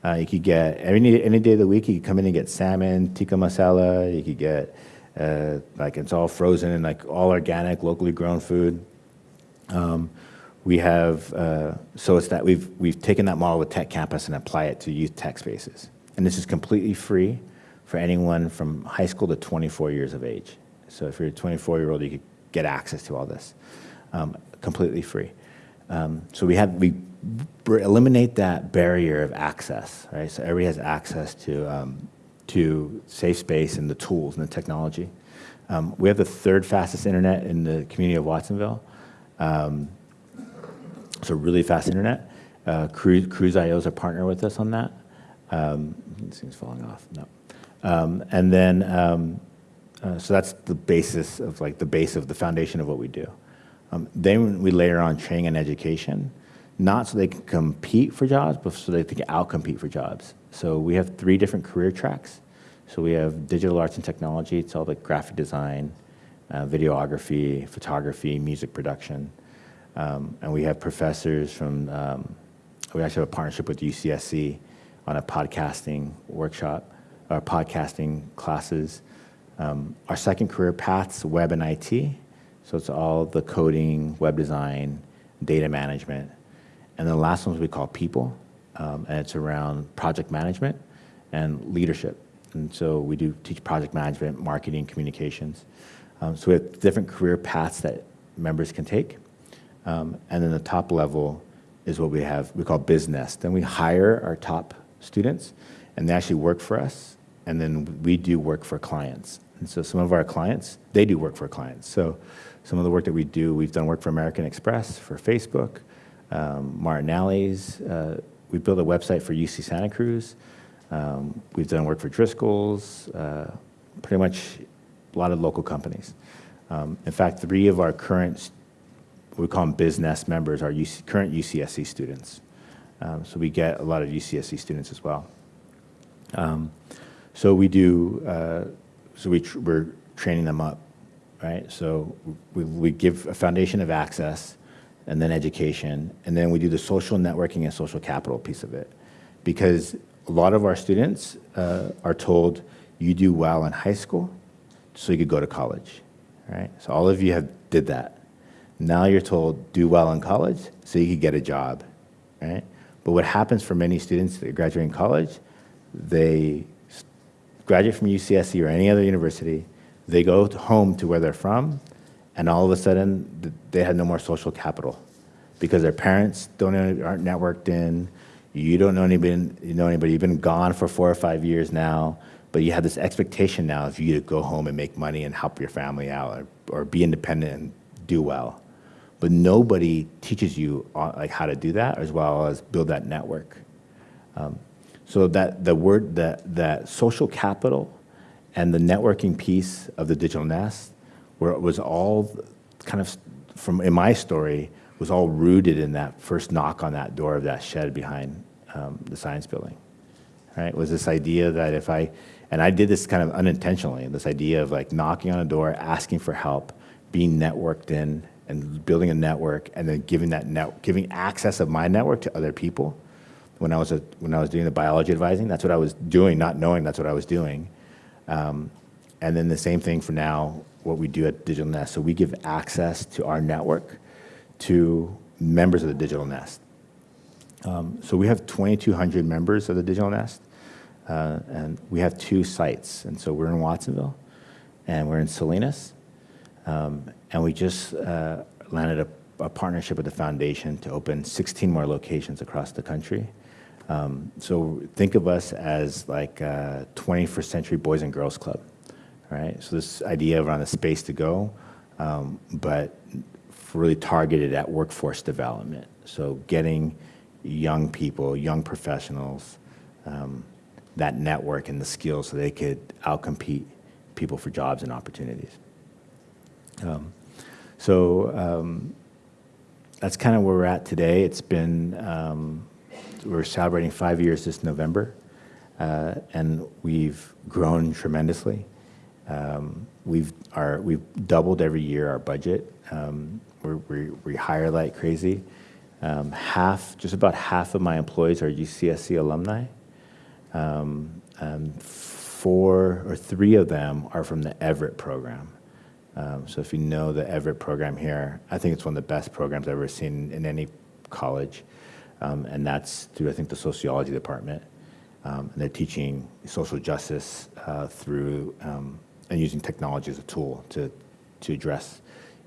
Uh, you could get any any day of the week. You could come in and get salmon, tikka masala. You could get uh, like it's all frozen and like all organic, locally grown food. Um, we have uh, so it's that we've we've taken that model with Tech Campus and apply it to youth tech spaces, and this is completely free for anyone from high school to 24 years of age. So if you're a 24 year old, you could get access to all this, um, completely free. Um, so we have we eliminate that barrier of access, right? So everybody has access to um, to safe space and the tools and the technology. Um, we have the third fastest internet in the community of Watsonville. Um, so really fast internet. Uh, Cruise, Cruzio is a partner with us on that. Um, this thing's falling off. No. Um, and then, um, uh, so that's the basis of like the base of the foundation of what we do. Um, then we layer on training and education, not so they can compete for jobs, but so they can outcompete for jobs. So we have three different career tracks. So we have digital arts and technology. It's all like graphic design, uh, videography, photography, music production. Um, and we have professors from, um, we actually have a partnership with UCSC on a podcasting workshop, or podcasting classes. Um, our second career path's web and IT. So it's all the coding, web design, data management. And the last ones we call people, um, and it's around project management and leadership. And so we do teach project management, marketing, communications. Um, so we have different career paths that members can take. Um, and then the top level is what we have, we call business. Then we hire our top students, and they actually work for us, and then we do work for clients. And so some of our clients, they do work for clients. So some of the work that we do, we've done work for American Express, for Facebook, um, Martinelli's. Uh, we built a website for UC Santa Cruz. Um, we've done work for Driscoll's, uh, pretty much a lot of local companies. Um, in fact, three of our current we call them business members, are UC, current UCSC students. Um, so we get a lot of UCSC students as well. Um, so we do, uh, so we tr- we're training them up, right? So we, we give a foundation of access and then education, and then we do the social networking and social capital piece of it. Because a lot of our students uh, are told, you do well in high school, so you could go to college, right? So all of you have did that. Now you're told, do well in college so you could get a job, right? But what happens for many students that graduate in college, they graduate from UCSC or any other university, they go home to where they're from, and all of a sudden they have no more social capital because their parents don't aren't networked in. You don't know anybody. You know anybody. You've been gone for four or five years now, but you have this expectation now of you to go home and make money and help your family out, or, or be independent and do well. But nobody teaches you uh, like how to do that, as well as build that network. Um, so that the word that that social capital and the networking piece of the digital nest, where it was all kind of from in my story was all rooted in that first knock on that door of that shed behind um, the science building. Right? Was this idea that if I and I did this kind of unintentionally, this idea of like knocking on a door, asking for help, being networked in, and building a network, and then giving that net, giving access of my network to other people. When I was a, when I was doing the biology advising, that's what I was doing, not knowing that's what I was doing. Um, and then the same thing for now, what we do at Digital Nest. So we give access to our network to members of the Digital Nest. Um, so we have 2,200 members of the Digital Nest, uh, and we have two sites. And so we're in Watsonville, and we're in Salinas, um, and we just uh, landed a, a, partnership with the foundation to open 16 more locations across the country. Um, so think of us as like a 21st century Boys and Girls Club, right? So this idea around the space to go, um, but really targeted at workforce development. So getting young people, young professionals, um, that network and the skills so they could outcompete people for jobs and opportunities. Um, so um, that's kind of where we're at today. It's been, um, we're celebrating five years this November, uh, and we've grown tremendously. Um, we've, our, we've doubled every year our budget. Um, we we hire like crazy. Um, half, just about half of my employees are UCSC alumni. Um, four or three of them are from the Everett program. Um, so if you know the Everett program here, I think it's one of the best programs I've ever seen in any college. Um, and that's through, I think, the sociology department. Um, and they're teaching social justice uh, through um, and using technology as a tool to, to address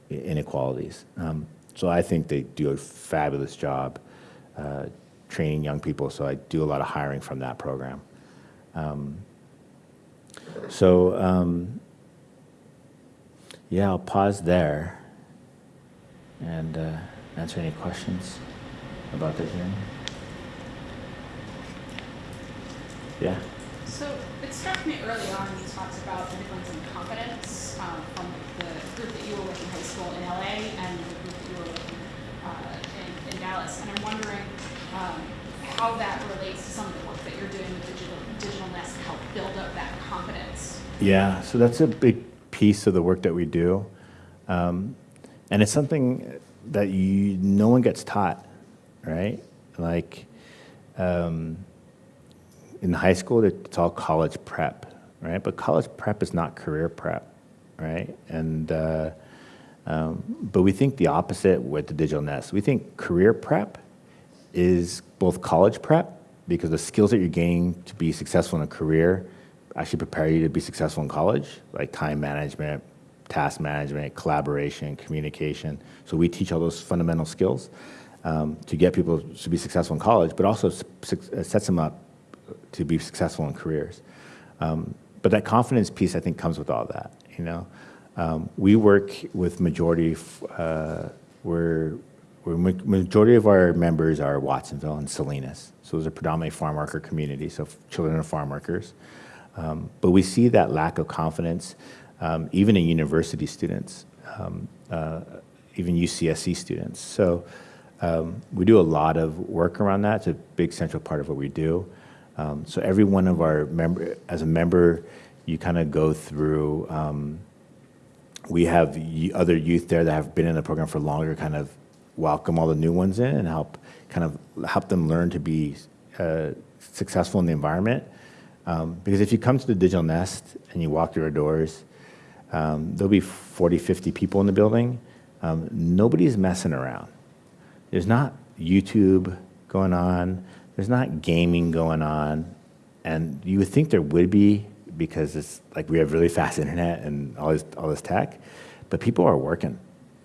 inequalities. Um, so I think they do a fabulous job uh, training young people. So I do a lot of hiring from that program. Um, so um, yeah, I'll pause there and uh, answer any questions about the hearing. Yeah. So struck me early on you talked about the difference in confidence um, from the group that you were with in high school in LA and the group that you were with uh, in, in, Dallas. And I'm wondering um, how that relates to some of the work that you're doing with Digital, Digital Nest to help build up that confidence. Yeah, so that's a big piece of the work that we do. Um, and it's something that you no one gets taught, right? Like um, in high school, it's all college prep, right? But college prep is not career prep, right? And uh, um, but we think the opposite with the digital nest. We think career prep is both college prep because the skills that you're gaining to be successful in a career actually prepare you to be successful in college, like time management, task management, collaboration, communication. So we teach all those fundamental skills um, to get people to be successful in college, but also sets them up to be successful in careers. Um, but that confidence piece, I think, comes with all that. You know, um, we work with majority. Uh, we're, we're majority of our members are Watsonville and Salinas, so those are predominantly farm worker communities, so children of farm workers. Um, but we see that lack of confidence, um, even in university students, um, uh, even UCSC students. So um, we do a lot of work around that. It's a big central part of what we do. Um, so every one of our member, as a member, you kind of go through. Um, we have other youth there that have been in the program for longer, kind of welcome all the new ones in and help kind of help them learn to be uh, successful in the environment. Um, because if you come to the Digital Nest and you walk through our doors, um, there'll be 40, 50 people in the building. Um, nobody's messing around. There's not YouTube going on. There's not gaming going on. And you would think there would be because it's like we have really fast internet and all this, all this tech, but people are working.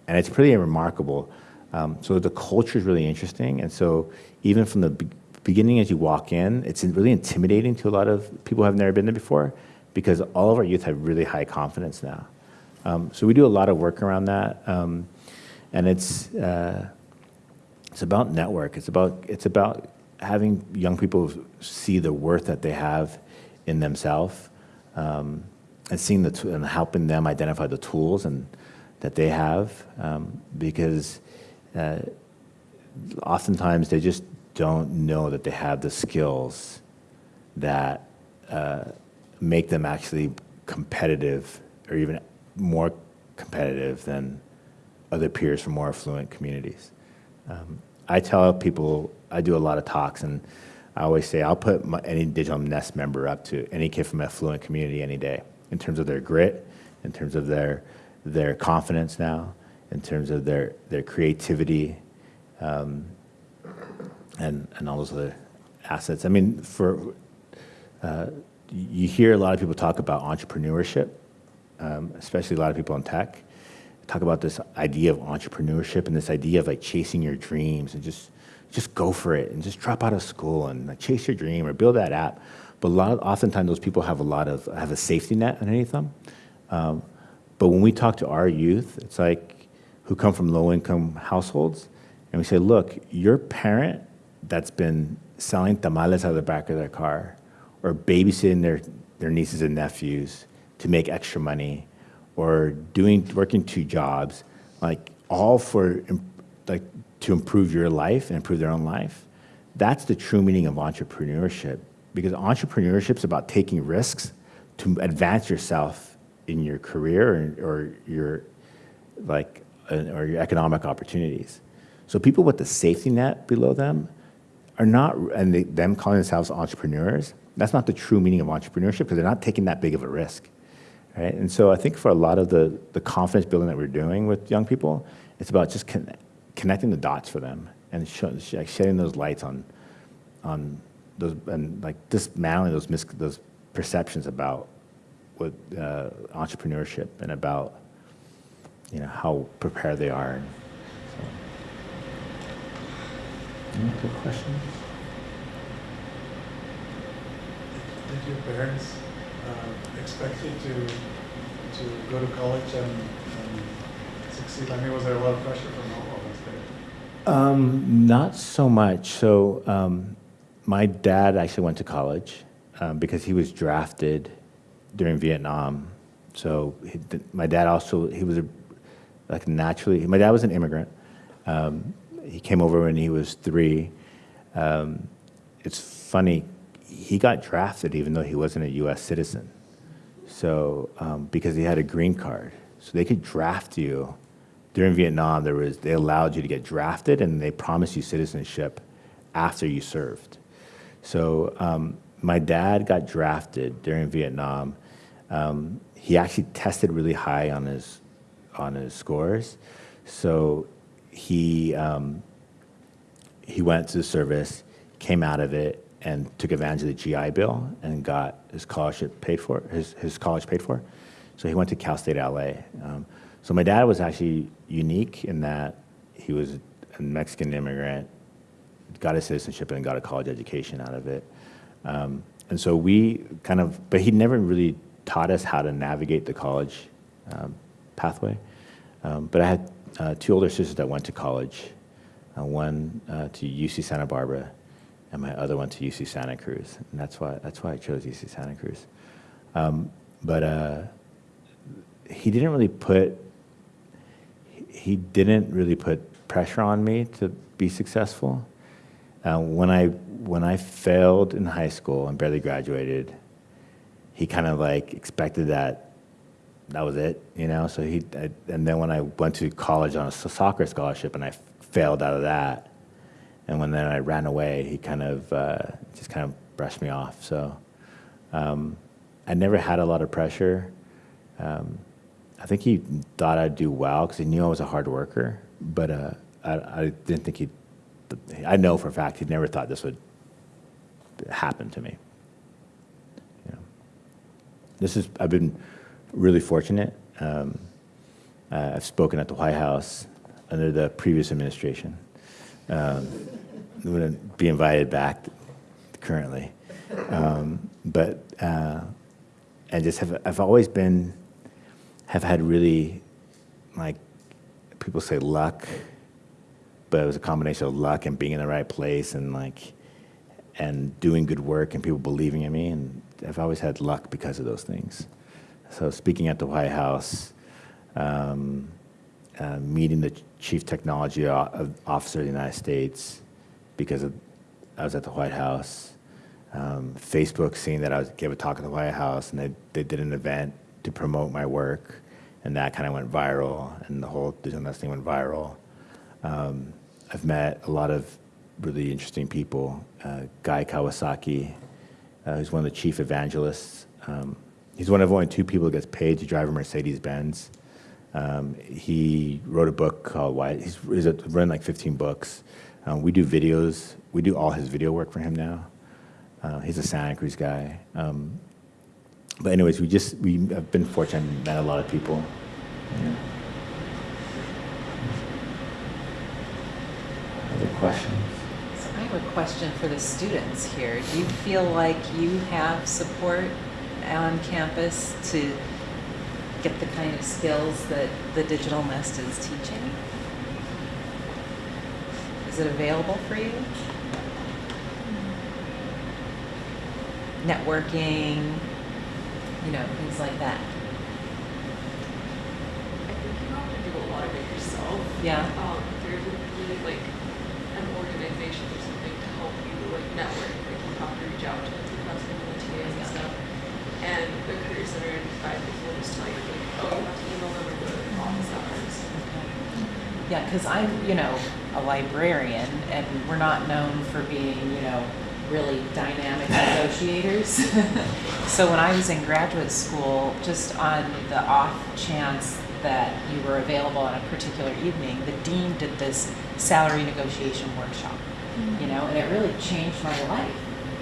And it's pretty remarkable. Um, so the culture is really interesting. And so even from the be beginning as you walk in, it's really intimidating to a lot of people who have never been there before because all of our youth have really high confidence now. Um, so we do a lot of work around that. Um, and it's, uh, it's about network. It's about, it's about having young people see the worth that they have in themselves um, and seeing the and helping them identify the tools and that they have um, because uh, oftentimes they just don't know that they have the skills that uh, make them actually competitive or even more competitive than other peers from more affluent communities. Um, I tell people, I do a lot of talks, and I always say I'll put my, any Digital Nest member up to any kid from affluent community any day in terms of their grit, in terms of their, their confidence now, in terms of their, their creativity, um, and, and all those other assets. I mean, for, uh, you hear a lot of people talk about entrepreneurship, um, especially a lot of people in tech, talk about this idea of entrepreneurship and this idea of like chasing your dreams and just just go for it and just drop out of school and like, chase your dream or build that app. But a lot, of, oftentimes those people have a lot of have a safety net underneath them. Um, but when we talk to our youth, it's like who come from low income households, and we say, look, your parent that's been selling tamales out of the back of their car or babysitting their, their nieces and nephews to make extra money or doing working two jobs like all for like to improve your life and improve their own life that's the true meaning of entrepreneurship because entrepreneurship is about taking risks to advance yourself in your career or, your like or your economic opportunities so people with the safety net below them are not and they, them calling themselves entrepreneurs that's not the true meaning of entrepreneurship because they're not taking that big of a risk right? And so I think for a lot of the, the confidence building that we're doing with young people, it's about just con- connecting the dots for them and sh- shedding those lights on, on those and like dismantling those mis- those perceptions about what uh, entrepreneurship and about you know how prepared they are. And so. Any other questions? Did your parents uh, expect you to to go to college and, and succeed? I mean, was there a lot of pressure from home? Or was there? Um, not so much. So um, my dad actually went to college um, because he was drafted during Vietnam. So he, my dad also he was a, like naturally. My dad was an immigrant. Um, he came over when he was three. Um, it's funny. He got drafted even though he wasn't a U.S. citizen. So um, because he had a green card, so they could draft you. During Vietnam, there was they allowed you to get drafted, and they promised you citizenship after you served. So um, my dad got drafted during Vietnam. Um, he actually tested really high on his on his scores, so he um, he went to the service, came out of it, and took advantage of the GI Bill and got his scholarship paid for, his, his college paid for. So he went to Cal State LA. So my dad was actually unique in that he was a Mexican immigrant, got his citizenship and got a college education out of it. Um, and so we kind of, but he never really taught us how to navigate the college um, pathway. Um, but I had uh, two older sisters that went to college, uh, one uh, to UC Santa Barbara and my other one to UC Santa Cruz, and that's why that's why I chose UC Santa Cruz. Um, but uh, he didn't really put he didn't really put pressure on me to be successful. Uh, when I when I failed in high school and barely graduated, he kind of like expected that that was it, you know. So he I, and then when I went to college on a soccer scholarship and I failed out of that, and when then I ran away, he kind of uh, just kind of brushed me off. So um, I never had a lot of pressure. Um, I think he thought I'd do well because he knew I was a hard worker, but uh, I, I, didn't think he. I know for a fact he never thought this would happen to me. You know. This is I've been really fortunate. Um, uh, I've spoken at the White House under the previous administration um, I'm going to be invited back currently. Um, but, uh, just have, I've always been, have had really, like, people say luck, but it was a combination of luck and being in the right place and, like, and doing good work and people believing in me. And I've always had luck because of those things. So speaking at the White House, um, uh, meeting the chief technology officer of the United States because of, I was at the White House. Um, Facebook seeing that I was, gave a talk at the White House and they, they did an event to promote my work and that kind of went viral and the whole Nest thing went viral. Um, I've met a lot of really interesting people. Uh, Guy Kawasaki, uh, who's one of the chief evangelists. Um, he's one of only two people who gets paid to drive a Mercedes Benz. Um, he wrote a book called Why. He's, he's written like 15 books. Um, we do videos. We do all his video work for him now. Uh, he's a Santa Cruz guy. Um, but anyways, we just we have been fortunate and met a lot of people. Yeah. Other questions? So I have a question for the students here. Do you feel like you have support on campus to get the kind of skills that the Digital Nest is teaching? Is it available for you? Mm. Networking, you know, things like that. I think you have to do a lot of it yourself. Yeah. Um, there would be like an organization or something to help you like network. Like you have to reach out to the and the TAs and stuff. And the career center five people will just tell you like, oh, you have to email them or go to office hours. Yeah, because I'm, you know, a librarian, and we're not known for being, you know, really dynamic negotiators. (laughs) so when I was in graduate school, just on the off chance that you were available on a particular evening, the dean did this salary negotiation workshop, you know, and it really changed my life.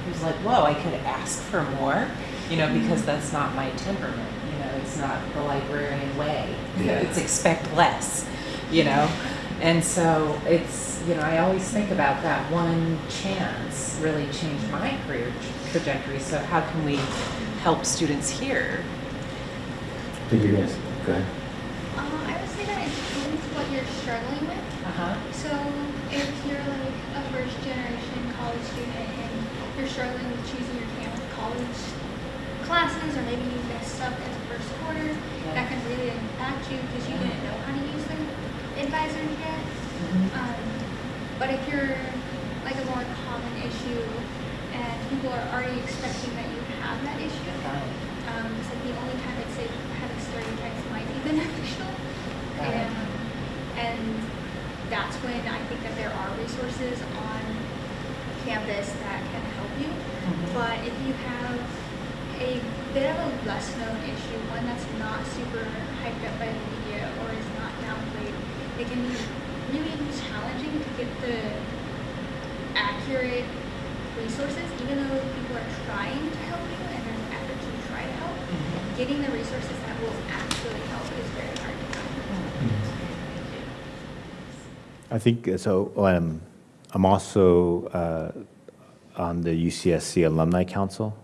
It was like, whoa, I could ask for more, you know, because that's not my temperament, you know, it's not the librarian way. Yeah. It's expect less, you know? And so it's, you know, I always think about that one chance really changed my career trajectory. So how can we help students here? I think you're gonna, go ahead. Um, I would say that it depends what you're struggling with. Uh-huh. So if you're like a first generation college student and you're struggling with choosing your cam- college classes or maybe you messed up in the first quarter, that can really impact you because you didn't know how to use the advisors yet. Um, but if you're like a more common issue and people are already expecting that you have that issue, um, it's like the only time I'd say having stereotypes might be (laughs) beneficial. And, and that's when I think that there are resources on campus that can help you. Mhm. But if you have a bit of a less known issue, one that's not super hyped up by the media or is not downplayed, it can be really challenging to get the accurate resources, even though people are trying to help you and there's an effort to try to help. Mhm. Getting the resources that will actually help is very hard to find. I think uh, so. Um, I'm also uh, on the UCSC Alumni Council,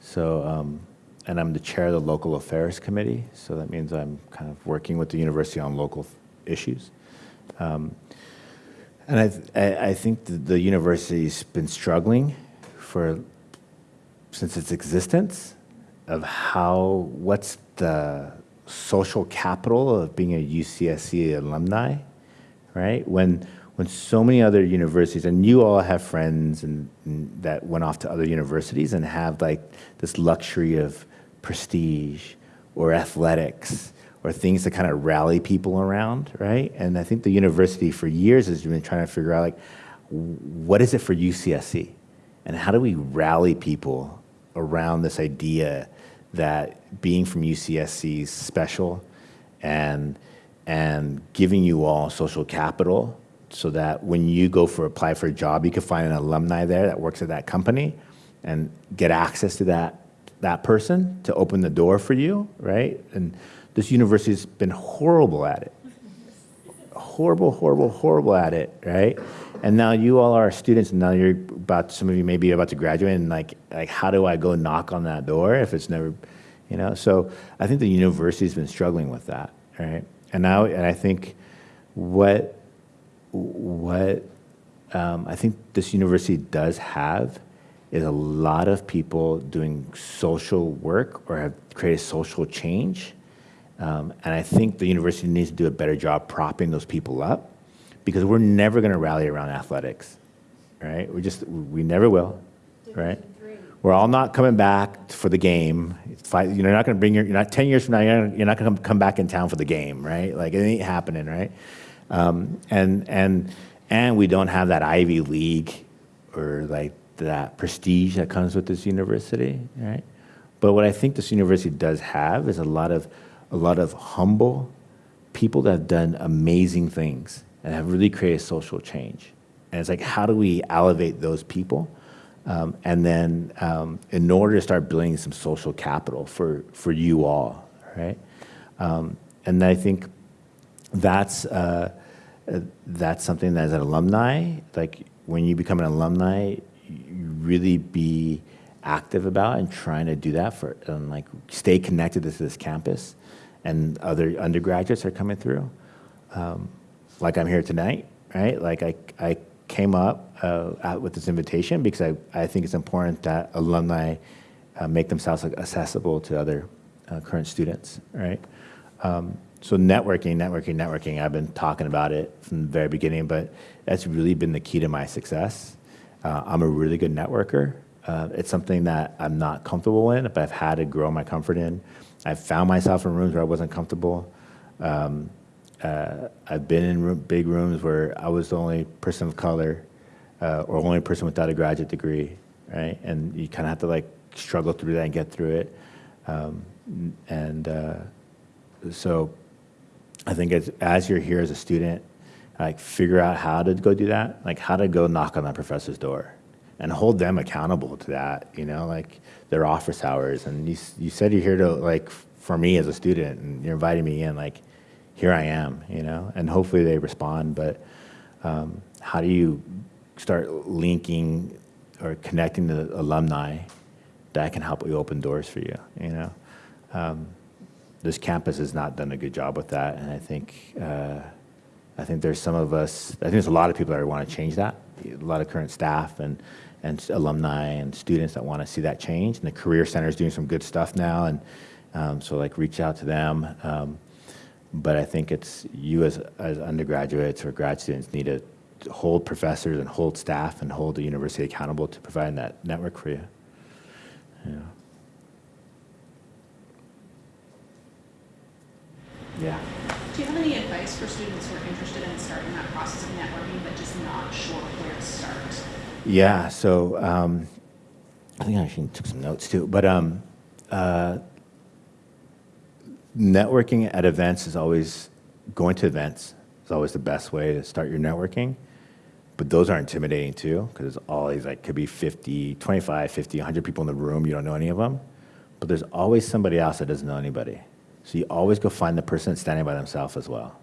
so um, and I'm the chair of the Local Affairs Committee. So that means I'm kind of working with the university on local f- issues. Um, and I, th- I, think the, the university's been struggling for since its existence of how what's the social capital of being a UCSC alumni, right? When when so many other universities and you all have friends and, and that went off to other universities and have like this luxury of prestige or athletics or things to kind of rally people around, right? And I think the university for years has been trying to figure out like what is it for UCSC and how do we rally people around this idea that being from UCSC is special and and giving you all social capital so that when you go for apply for a job you can find an alumni there that works at that company and get access to that that person to open the door for you right and this university's been horrible at it horrible, horrible, horrible at it, right? And now you all are students, and now you're about. Some of you may be about to graduate, and like, like, how do I go knock on that door if it's never, you know? So I think the university's been struggling with that, right? And now, and I think what, what um, I think this university does have is a lot of people doing social work or have created social change. Um, and I think the university needs to do a better job propping those people up because we're never going to rally around athletics, right? We just, we never will, right? We're all not coming back for the game. Five, you're not going to bring your, you're not 10 years from now, you're not, you're not going to come back in town for the game, right? Like it ain't happening, right? Um, and, and, and we don't have that Ivy League or like that prestige that comes with this university, right? But what I think this university does have is a lot of, a lot of humble people that have done amazing things and have really created social change. And it's like, how do we elevate those people? Um, and then um, in order to start building some social capital for, for you all, right? Um, and I think that's, uh, uh, that's something that as an alumni, like when you become an alumni, you really be active about and trying to do that for, and like stay connected to this campus and other undergraduates are coming through. Um, like I'm here tonight, right? Like I, I came up uh, out with this invitation because I, I think it's important that alumni uh, make themselves accessible to other uh, current students, right? Um, so networking, networking, networking, I've been talking about it from the very beginning, but that's really been the key to my success. Uh, I'm a really good networker. Uh, it's something that I'm not comfortable in, but I've had to grow my comfort in. I've found myself in rooms where I wasn't comfortable. Um, uh, I've been in room, big rooms where I was the only person of color uh, or only person without a graduate degree, right? And you kind of have to like struggle through that and get through it. Um, and uh, so I think as, as you're here as a student, like figure out how to go do that, like how to go knock on that professor's door and hold them accountable to that, you know, like their office hours. And you, you said you're here to like, for me as a student and you're inviting me in, like, here I am, you know, and hopefully they respond. But um, how do you start linking or connecting the alumni that can help you open doors for you, you know? Um, this campus has not done a good job with that, and I think uh, I think there's some of us. I think there's a lot of people that want to change that. A lot of current staff and and alumni and students that want to see that change. And the Career Center is doing some good stuff now, and um, so like reach out to them. Um, but I think it's you as as undergraduates or grad students need to hold professors and hold staff and hold the university accountable to providing that network for you. Yeah. Yeah. Do you have any advice for students who are interested in starting that process of networking but just not sure where to start? Yeah, so um, I think I actually took some notes too. But um, uh, networking at events is always, going to events is always the best way to start your networking. But those are intimidating too, because it's always like, could be 50, 25, 50, 100 people in the room, you don't know any of them. But there's always somebody else that doesn't know anybody. So you always go find the person standing by themselves as well,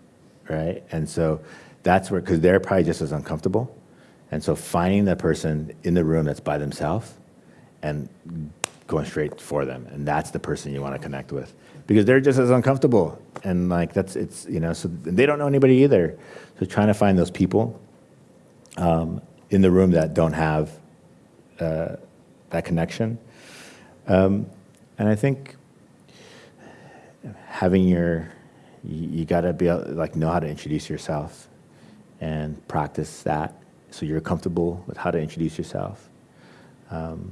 right? And so that's where, because they're probably just as uncomfortable. And so finding the person in the room that's by themselves and going straight for them. And that's the person you want to connect with because they're just as uncomfortable. And like, that's, it's, you know, so they don't know anybody either. So trying to find those people um, in the room that don't have uh, that connection. Um, and I think having your, you, you got to be able, like know how to introduce yourself and practice that so you're comfortable with how to introduce yourself. Um,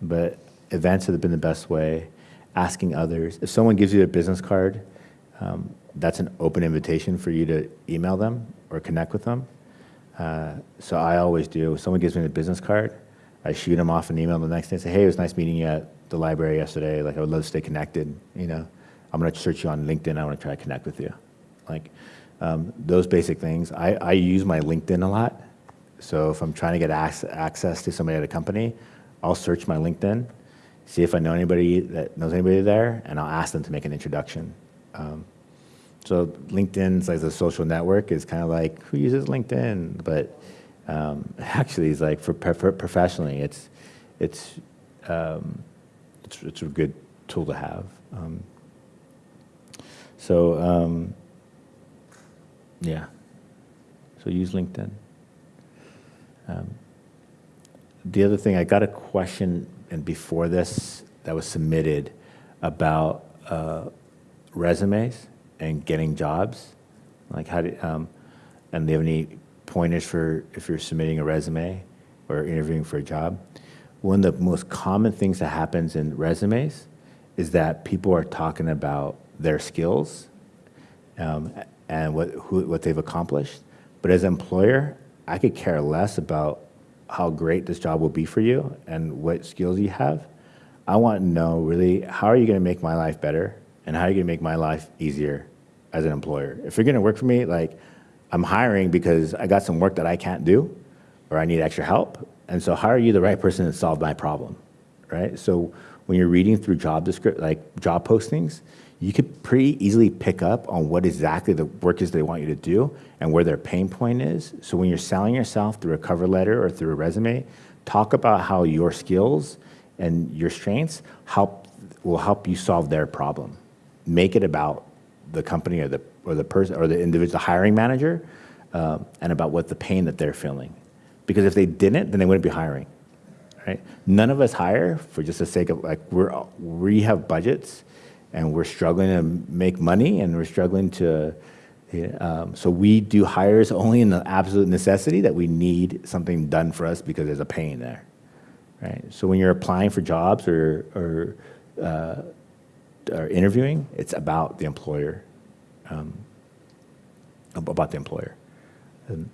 but events have been the best way. Asking others. If someone gives you a business card, um, that's an open invitation for you to email them or connect with them. Uh, so I always do. If someone gives me a business card, I shoot them off an email the next day and say, hey, it was nice meeting you at the library yesterday. Like, I would love to stay connected, you know. I'm going to search you on LinkedIn. I want to try to connect with you. Like um, those basic things. I, I use my LinkedIn a lot. So if I'm trying to get access to somebody at a company, I'll search my LinkedIn, see if I know anybody that knows anybody there, and I'll ask them to make an introduction. Um, so LinkedIn's like the social network is kind of like who uses LinkedIn, but um, (laughs) actually, it's like for, for professionally, it's it's, um, it's it's a good tool to have. Um, so, um, yeah. So use LinkedIn. Um, the other thing, I got a question, and before this, that was submitted about uh, resumes and getting jobs. Like how do, um, and do you have any pointers for if you're submitting a resume or interviewing for a job? One of the most common things that happens in resumes is that people are talking about their skills um, and what, who, what they've accomplished. But as an employer, I could care less about how great this job will be for you and what skills you have. I want to know really how are you going to make my life better and how are you going to make my life easier as an employer. If you're going to work for me, like I'm hiring because I got some work that I can't do or I need extra help. And so how are you the right person to solve my problem, right? So when you're reading through job descript like job postings, you could pretty easily pick up on what exactly the work is they want you to do and where their pain point is. So when you're selling yourself through a cover letter or through a resume, talk about how your skills and your strengths help will help you solve their problem. Make it about the company or the or the person or the individual, hiring manager, um, and about what the pain that they're feeling. Because if they didn't, then they wouldn't be hiring right? None of us hire for just the sake of like we're we have budgets and we're struggling to make money and we're struggling to um, so we do hires only in the absolute necessity that we need something done for us because there's a pain there right? So when you're applying for jobs or or, uh, or interviewing it's about the employer um, about the employer. And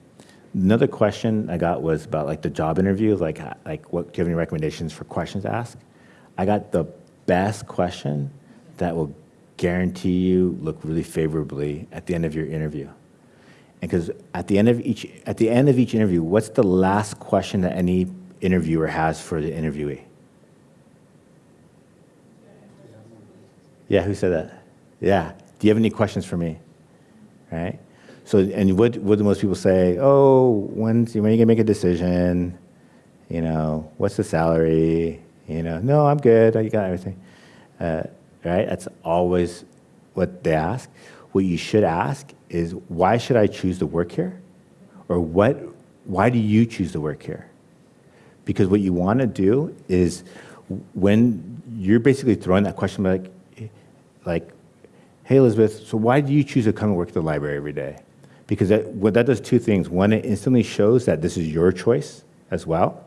another question i got was about like the job interview like like what do you have any recommendations for questions to ask? I got the best question that will guarantee you look really favorably at the end of your interview. And because at the end of each at the end of each interview, what's the last question that any interviewer has for the interviewee? Yeah, who said that? Yeah. Do you have any questions for me? Right? So, and what, do most people say? Oh, when's, when are you to make a decision? You know, what's the salary? You know, no, I'm good. I got everything. Uh, right? That's always what they ask. What you should ask is, why should I choose to work here? Or what, why do you choose to work here? Because what you want to do is when you're basically throwing that question like, like, hey, Elizabeth, so why do you choose to come and work at the library every day? Because that, what that does two things. One, it instantly shows that this is your choice as well.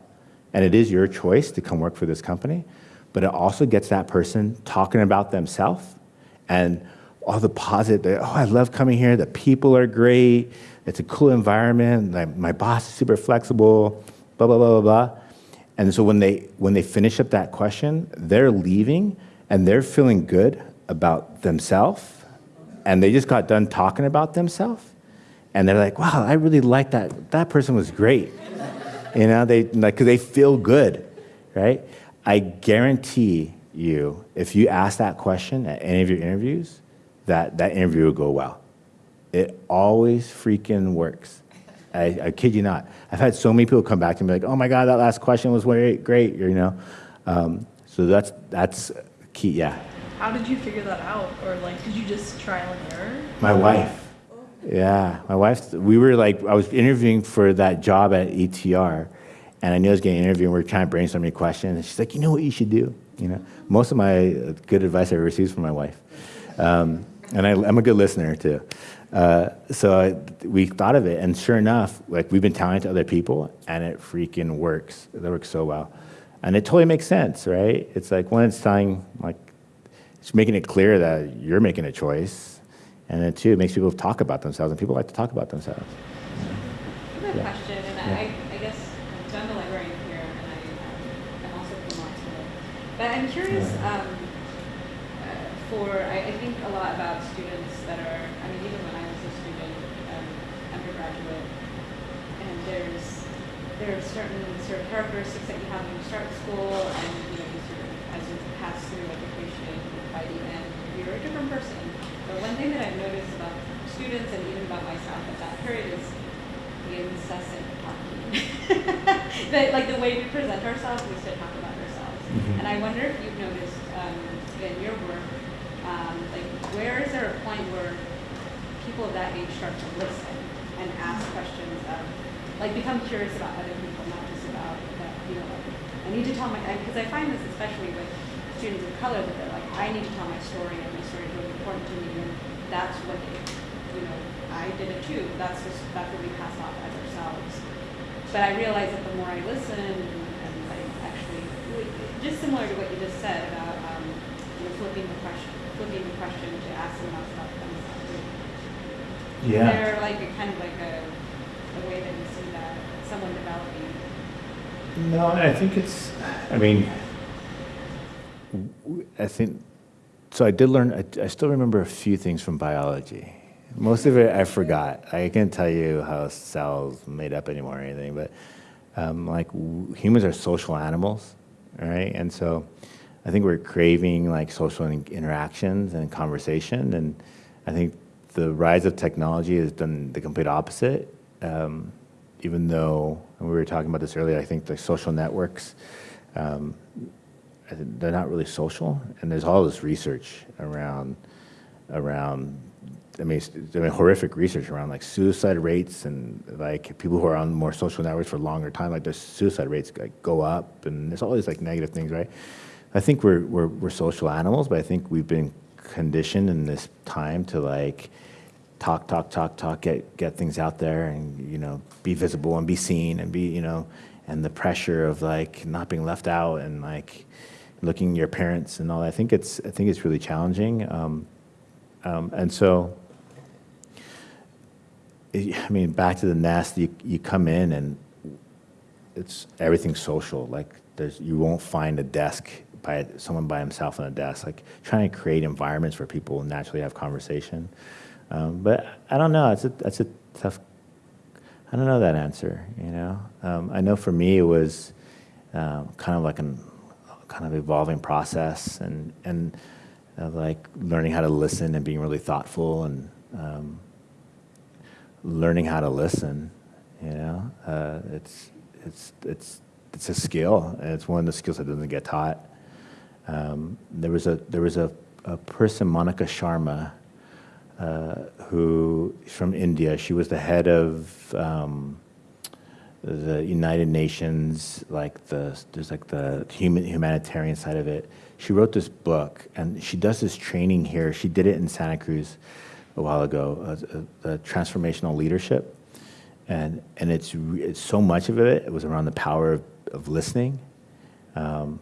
And it is your choice to come work for this company but it also gets that person talking about themselves and all the positive, oh, I love coming here, the people are great, it's a cool environment, my, my boss is super flexible, blah, blah, blah, blah, blah. And so when they, when they finish up that question, they're leaving and they're feeling good about themselves. And they just got done talking about themselves. And they're like, wow, I really like that, that person was great. you know, they, like, cause they feel good, right? I guarantee you, if you ask that question at any of your interviews, that that interview will go well. It always freaking works. I, I kid you not. I've had so many people come back and be like, "Oh my God, that last question was great, great," you know. Um, so that's that's key. Yeah. How did you figure that out, or like, did you just trial and error? My wife. Yeah, my wife. We were like, I was interviewing for that job at ETR, and I knew I was getting an interview, and we were trying to brainstorm questions. And she's like, you know what you should do? You know, most of my good advice I ever received from my wife. Um, and I, am a good listener too. Uh, so I, we thought of it, and sure enough, like we've been telling it to other people, and it freaking works. It works so well, and it totally makes sense, right? It's like when it's telling, like, it's making it clear that you're making a choice, and then two, it makes people talk about themselves, and people like to talk about themselves. I have a Yeah. question, and Yeah. I, I guess so I'm the librarian here, and I, um, I'm also from Knoxville. But I'm curious, um, uh, for, I, I think a lot about students that are, I mean, even when I was a student, um, undergraduate, and there's, there are certain sort of characteristics that you have when you start school, and, you know, you sort of, as you pass through education, by the end, you're a different person. But one thing that I've noticed about students and even about myself at that period is the incessant talking. (laughs) that, like the way we present ourselves, we still talk about Mhm. And I wonder if you've noticed um, in your work, um, like where is there a point where people of that age start to listen and ask questions of, like become curious about other people, not just about the you know, like, I need to tell my, because I find this especially with students of color, that they're like, I need to tell my story, and my story is really important to me, and that's what they, you know, I did it too, that's just, that's what we pass off as ourselves. But I realize that the more I listen, and, just similar to what you just said about, um, you know, flipping the question, flipping the question to ask them about stuff themselves. Is there like a kind of like a, a way that you see that someone developing? No, I think it's, I mean, I think, so I did learn, I, I still remember a few things from biology. Most of it I forgot. I can't tell you how cells made up anymore or anything, but um, like w- humans are social animals, right? And so I think we're craving like social interactions and conversation. And I think the rise of technology has done the complete opposite. Um, even though, and we were talking about this earlier, I think the social networks, um, they're not really social. And there's all this research around, around, I mean, horrific research around like suicide rates and like people who are on more social networks for longer time, like their suicide rates like go up and there's all these like negative things, right? I think we're, we're, we're social animals, but I think we've been conditioned in this time to like talk, talk, talk, talk, get, get things out there and, you know, be visible and be seen and be, you know, and the pressure of like not being left out and like looking your parents and all that. I think it's, I think it's really challenging. Um, um, and so, I mean, back to the nest, you, you come in and it's everything's social. Like there's, you won't find a desk by someone by himself on a desk. Like trying to create environments where people naturally have conversation. Um, but I don't know. It's a, that's a tough. I don't know that answer. You know, um, I know for me it was um, kind of like an kind of evolving process and and uh, like learning how to listen and being really thoughtful and um, learning how to listen. You know, uh, it's it's it's it's a skill, and it's one of the skills that doesn't get taught. Um, there was a there was a, a person, Monica Sharma, uh, who is from India. She was the head of um, the United Nations, like the there's like the human humanitarian side of it. She wrote this book, and she does this training here. She did it in Santa Cruz a while ago, uh, transformational leadership, and and it's it's so much of it. It was around the power of, of listening, um,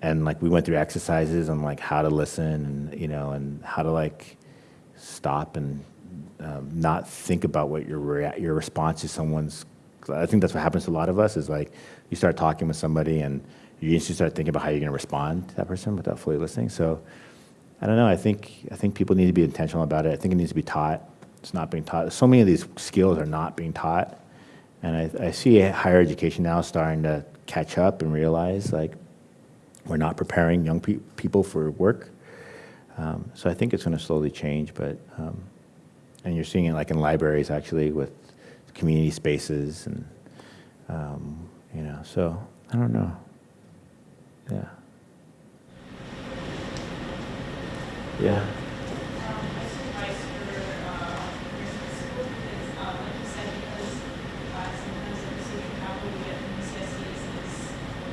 and like we went through exercises on like how to listen, and you know, and how to like stop and um, not think about what your your response to someone's. I think that's what happens to a lot of us. Is like you start talking with somebody and you start thinking about how you're going to respond to that person without fully listening. So I don't know. I think I think people need to be intentional about it. I think it needs to be taught. It's not being taught. So many of these skills are not being taught, and I, I see higher education now starting to catch up and realize like we're not preparing young pe- people for work. Um, so I think it's going to slowly change, but um, and you're seeing it like in libraries actually with community spaces and um, you know. So I don't know. Yeah. Yeah. Um, your advice for, uh, entrepreneurs in school? Because, um, like you said, because, uh, sometimes the social capital we get from CSEs is,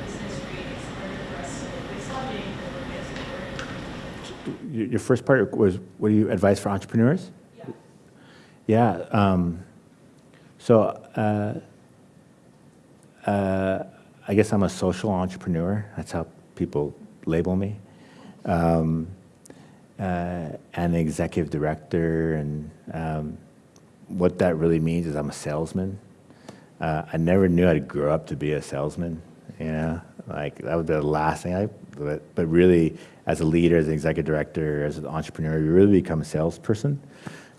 business rate, it's harder for us to, it's not being for kids to work. Your your first part was what do you advise for entrepreneurs? Yeah. Yeah. Um, so uh, uh, I guess I'm a social entrepreneur. That's how people label me. Um, uh, and executive director, and um, what that really means is I'm a salesman. Uh, I never knew I'd grow up to be a salesman. You know, like that would be the last thing I. But, but really, as a leader, as an executive director, as an entrepreneur, you really become a salesperson.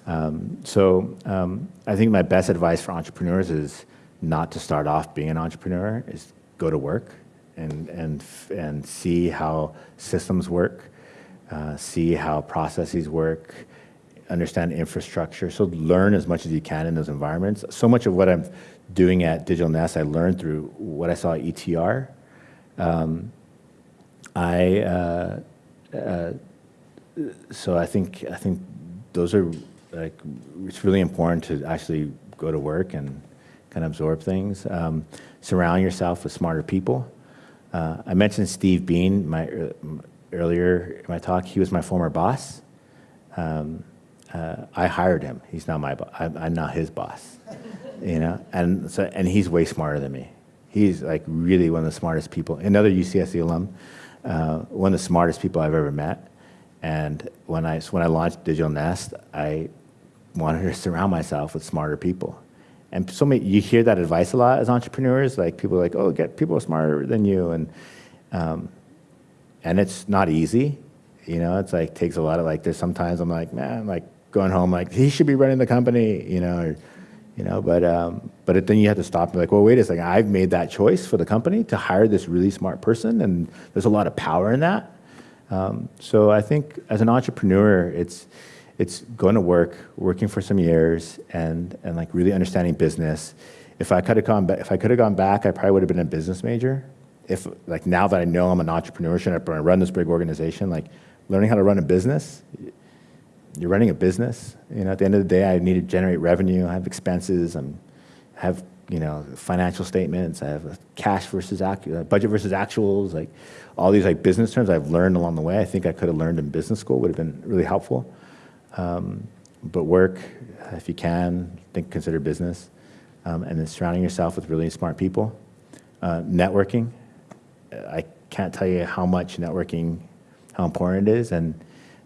Um, so um, I think my best advice for entrepreneurs is not to start off being an entrepreneur. Is go to work and and and see how systems work, uh, see how processes work, understand infrastructure. So learn as much as you can in those environments. So much of what I'm doing at Digital Nest, I learned through what I saw at ETR. Um, I uh, uh, so I think I think those are like it's really important to actually go to work and kind of absorb things. Um, surround yourself with smarter people. Uh, I mentioned Steve Bean my, uh, earlier in my talk. He was my former boss. Um, uh, I hired him. He's not my boss. I'm, I'm not his boss. You know, and so and he's way smarter than me. He's like really one of the smartest people. Another UCSC alum, uh, one of the smartest people I've ever met. And when I when I launched Digital Nest, I wanted to surround myself with smarter people. And so many, you hear that advice a lot as entrepreneurs. Like people are like, oh, get people smarter than you, and um, and it's not easy. You know, it's like takes a lot of like. There's sometimes I'm like, man, like going home, like he should be running the company. You know, or, you know. But um, but then you have to stop and be like, well, wait a second. I've made that choice for the company to hire this really smart person, and there's a lot of power in that. Um, so I think as an entrepreneur, it's it's going to work, working for some years, and and like really understanding business. If I could have gone if I could have gone back, I probably would have been a business major. If like now that I know I'm an entrepreneur, and I run this big organization? Like learning how to run a business. You're running a business. You know, at the end of the day, I need to generate revenue. I have expenses. I'm have you know financial statements. I have cash versus uh, budget versus actuals. Like all these like business terms I've learned along the way. I think I could have learned in business school would have been really helpful. Um, but work, if you can, think consider business, um, and then surrounding yourself with really smart people. Uh, networking, I can't tell you how much networking, how important it is, and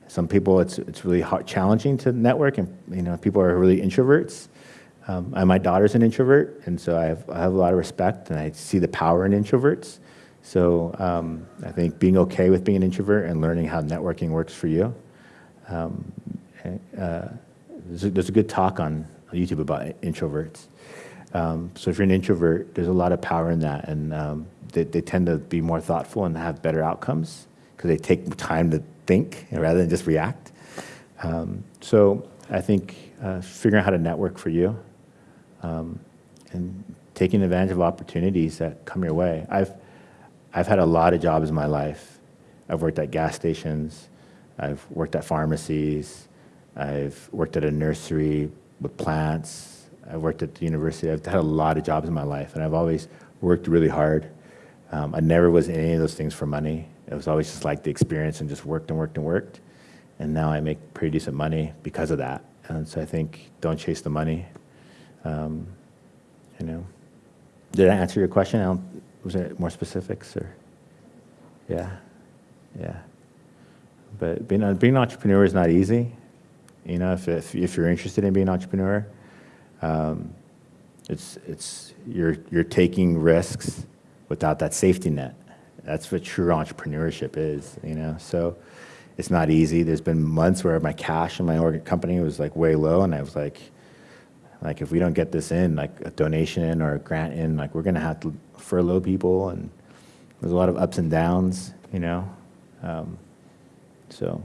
some people it's it's really hard, challenging to network, and you know people are really introverts. Um, and my daughter's an introvert, and so I have, I have a lot of respect, and I see the power in introverts. So um, I think being okay with being an introvert and learning how networking works for you um, uh, there's, a, there's, a, good talk on YouTube about introverts. Um, so if you're an introvert, there's a lot of power in that, and um, they, they, tend to be more thoughtful and have better outcomes because they take time to think rather than just react. Um, so I think uh, figuring out how to network for you um, and taking advantage of opportunities that come your way. I've I've had a lot of jobs in my life. I've worked at gas stations. I've worked at pharmacies. I've worked at a nursery with plants. I've worked at the university. I've had a lot of jobs in my life, and I've always worked really hard. Um, I never was in any of those things for money. It was always just like the experience and just worked and worked and worked. And now I make pretty decent money because of that. And so I think don't chase the money. Um, you know, did I answer your question? was there more specifics or? Yeah, yeah. But being, being an entrepreneur is not easy. You know, if, if, if you're interested in being an entrepreneur, um, it's, it's, you're, you're taking risks without that safety net. That's what true entrepreneurship is, you know? So it's not easy. There's been months where my cash in my company was like way low and I was like, like if we don't get this in, like a donation or a grant in, like we're gonna have to furlough people and there's a lot of ups and downs, you know? Um, so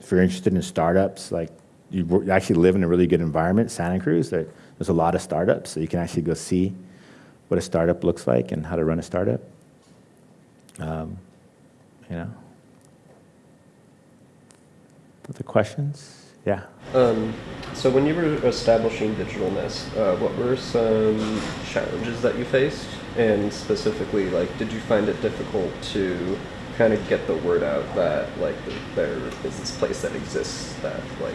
if you're interested in startups, like you actually live in a really good environment, Santa Cruz, there, there's a lot of startups, so you can actually go see what a startup looks like and how to run a startup. Um, you know. Other questions? Yeah. Um, so when you were establishing Digital Nest, uh, what were some challenges that you faced? And specifically, like, did you find it difficult to kind of get the word out that like there is this place that exists that like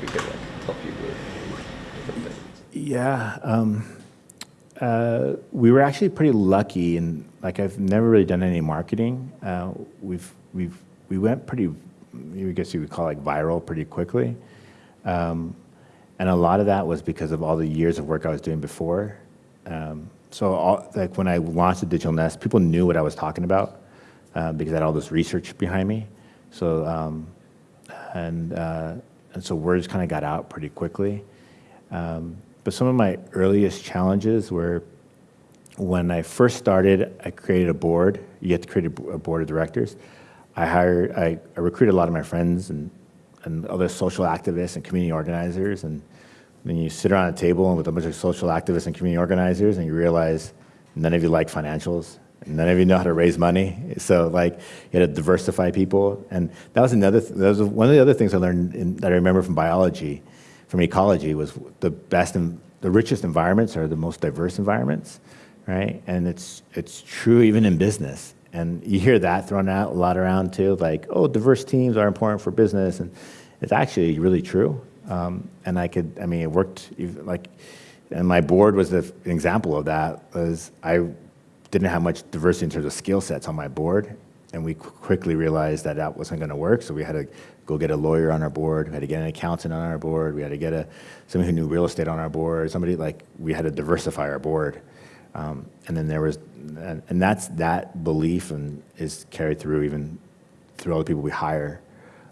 we could like help you with different things. Yeah, um, uh, we were actually pretty lucky, and like I've never really done any marketing. Uh, we've we've we went pretty, I guess you would call it like viral pretty quickly, um, and a lot of that was because of all the years of work I was doing before. Um, so all, like when I launched the Digital Nest, people knew what I was talking about uh, because I had all this research behind me. So, um, and, uh, and so words kind of got out pretty quickly. Um, but some of my earliest challenges were when I first started, I created a board. You have to create a, board of directors. I hired, I, I, recruited a lot of my friends and, and other social activists and community organizers. And then you sit around a table with a bunch of social activists and community organizers and you realize none of you like financials none of you know how to raise money. So like you had to diversify people. And that was another, th that was one of the other things I learned in, that I remember from biology, from ecology was the best and the richest environments are the most diverse environments, right? And it's it's true even in business. And you hear that thrown out a lot around too, like, oh, diverse teams are important for business, and it's actually really true. Um, and I could, I mean, it worked like, and my board was an example of that. Was I didn't have much diversity in terms of skill sets on my board, and we quickly realized that that wasn't going to work. So we had to go get a lawyer on our board. We had to get an accountant on our board. We had to get a somebody who knew real estate on our board. Somebody like we had to diversify our board. Um, and then there was, and, and that's that belief and is carried through even through all the people we hire.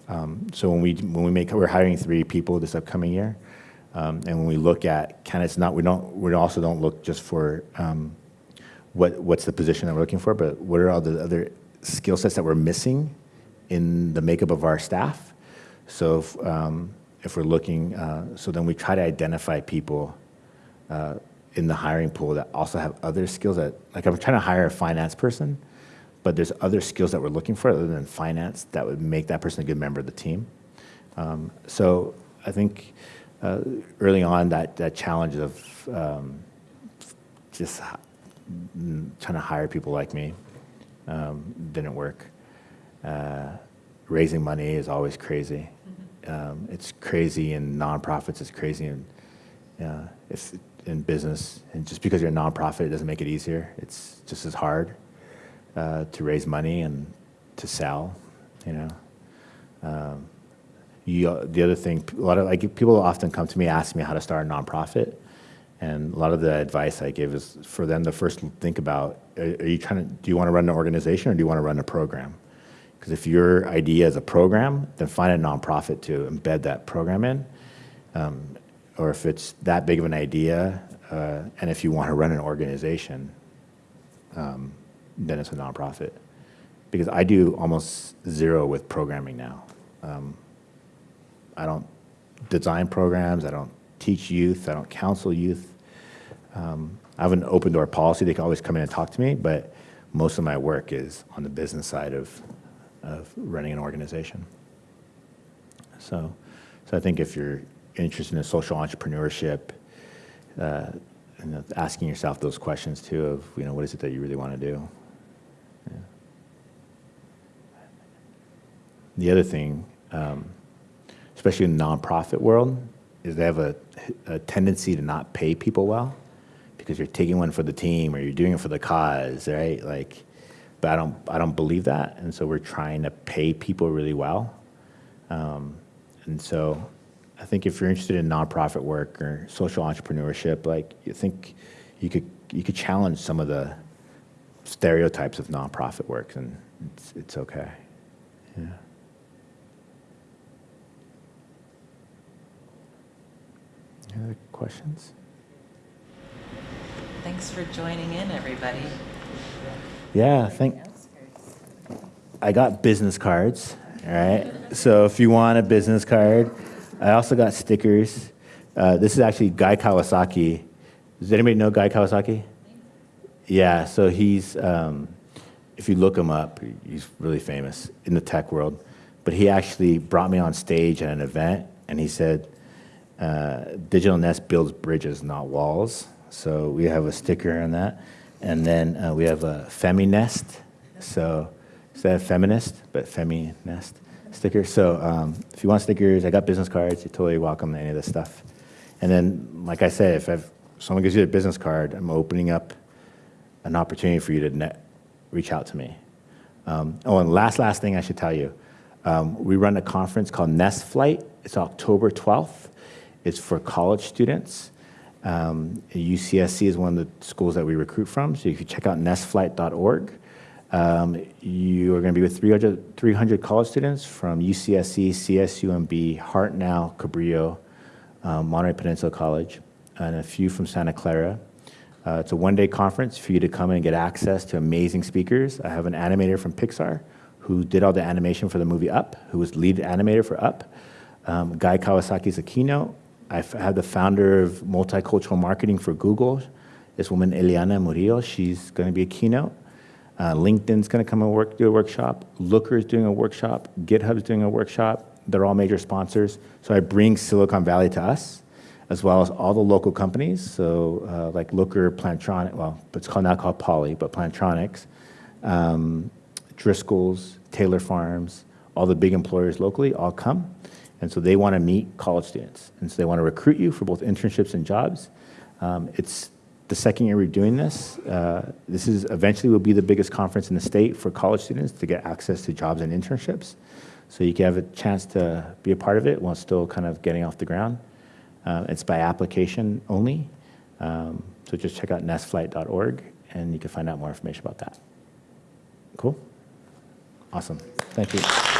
Um, so when we when we make we're hiring three people this upcoming year, um, and when we look at candidates, not we don't we also don't look just for um, what what's the position that we're looking for, but what are all the other skill sets that we're missing in the makeup of our staff. So if, um, if we're looking, uh, so then we try to identify people uh, in the hiring pool that also have other skills that, like I'm trying to hire a finance person, but there's other skills that we're looking for other than finance that would make that person a good member of the team. Um, so I think uh, early on that, that challenge of um, just trying to hire people like me um, didn't work. Uh, raising money is always crazy. Um, it's crazy in nonprofits. It's crazy in uh, if in business. And just because you're a nonprofit, it doesn't make it easier. It's just as hard uh, to raise money and to sell. You know. Um, you, the other thing, a lot of like people often come to me ask me how to start a nonprofit, and a lot of the advice I give is for them to first think about: Are, are you trying to? Do you want to run an organization or do you want to run a program? Because if your idea is a program, then find a nonprofit to embed that program in. Um, or if it's that big of an idea, uh, and if you want to run an organization, um, then it's a nonprofit. Because I do almost zero with programming now. Um, I don't design programs. I don't teach youth. I don't counsel youth. Um, I have an open door policy. They can always come in and talk to me, but most of my work is on the business side of, of running an organization. So, so I think if you're interested in social entrepreneurship, uh, you know, asking yourself those questions too of, you know, what is it that you really want to do? Yeah. The other thing, um, especially in the nonprofit world, is they have a, a tendency to not pay people well because you're taking one for the team or you're doing it for the cause, right? Like, but I don't, I don't believe that, and so we're trying to pay people really well. Um, and so, I think if you're interested in nonprofit work or social entrepreneurship, like you think you could you could challenge some of the stereotypes of nonprofit work, and it's it's okay. Yeah. Any other questions? Thanks for joining in, everybody. Yeah, thank. I got business cards. All right. So if you want a business card, I also got stickers. Uh, this is actually Guy Kawasaki. Does anybody know Guy Kawasaki? Yeah. So he's, um, if you look him up, he's really famous in the tech world. But he actually brought me on stage at an event, and he said, uh, "Digital Nest builds bridges, not walls." So we have a sticker on that, and then uh, we have a Feminest. So instead of feminist, but Feminest sticker. So um, if you want stickers, I got business cards. You're totally welcome to any of this stuff. And then, like I said, if I've, someone gives you a business card, I'm opening up an opportunity for you to net, reach out to me. Um, oh, and last, last thing I should tell you. Um, we run a conference called Nest Flight. It's October 12th. It's for college students. Um, UCSC is one of the schools that we recruit from, so if you check out nestflight.org. Um, you are going to be with 300, 300 college students from UCSC, CSUMB, Hartnell, Cabrillo, um, Monterey Peninsula College, and a few from Santa Clara. Uh, it's a one-day conference for you to come and get access to amazing speakers. I have an animator from Pixar who did all the animation for the movie Up, who was lead animator for Up. Um, Guy Kawasaki is a keynote. I have the founder of multicultural marketing for Google, this woman Eliana Murillo. She's going to be a keynote. Uh, LinkedIn's going to come and work, do a workshop. Looker is doing a workshop. GitHub's doing a workshop. They're all major sponsors. So I bring Silicon Valley to us. as well as all the local companies. So uh, like Looker, Plantronic, well, it's called now called Poly, but Plantronics, um, Driscoll's, Taylor Farms, all the big employers locally all come. And so they want to meet college students. And so they want to recruit you for both internships and jobs. Um, it's the second year we're doing this. Uh, this is eventually will be the biggest conference in the state for college students to get access to jobs and internships. So you can have a chance to be a part of it while still kind of getting off the ground. Uh, it's by application only. Um, so just check out nestflight.org and you can find out more information about that. Cool? Awesome. Thank you.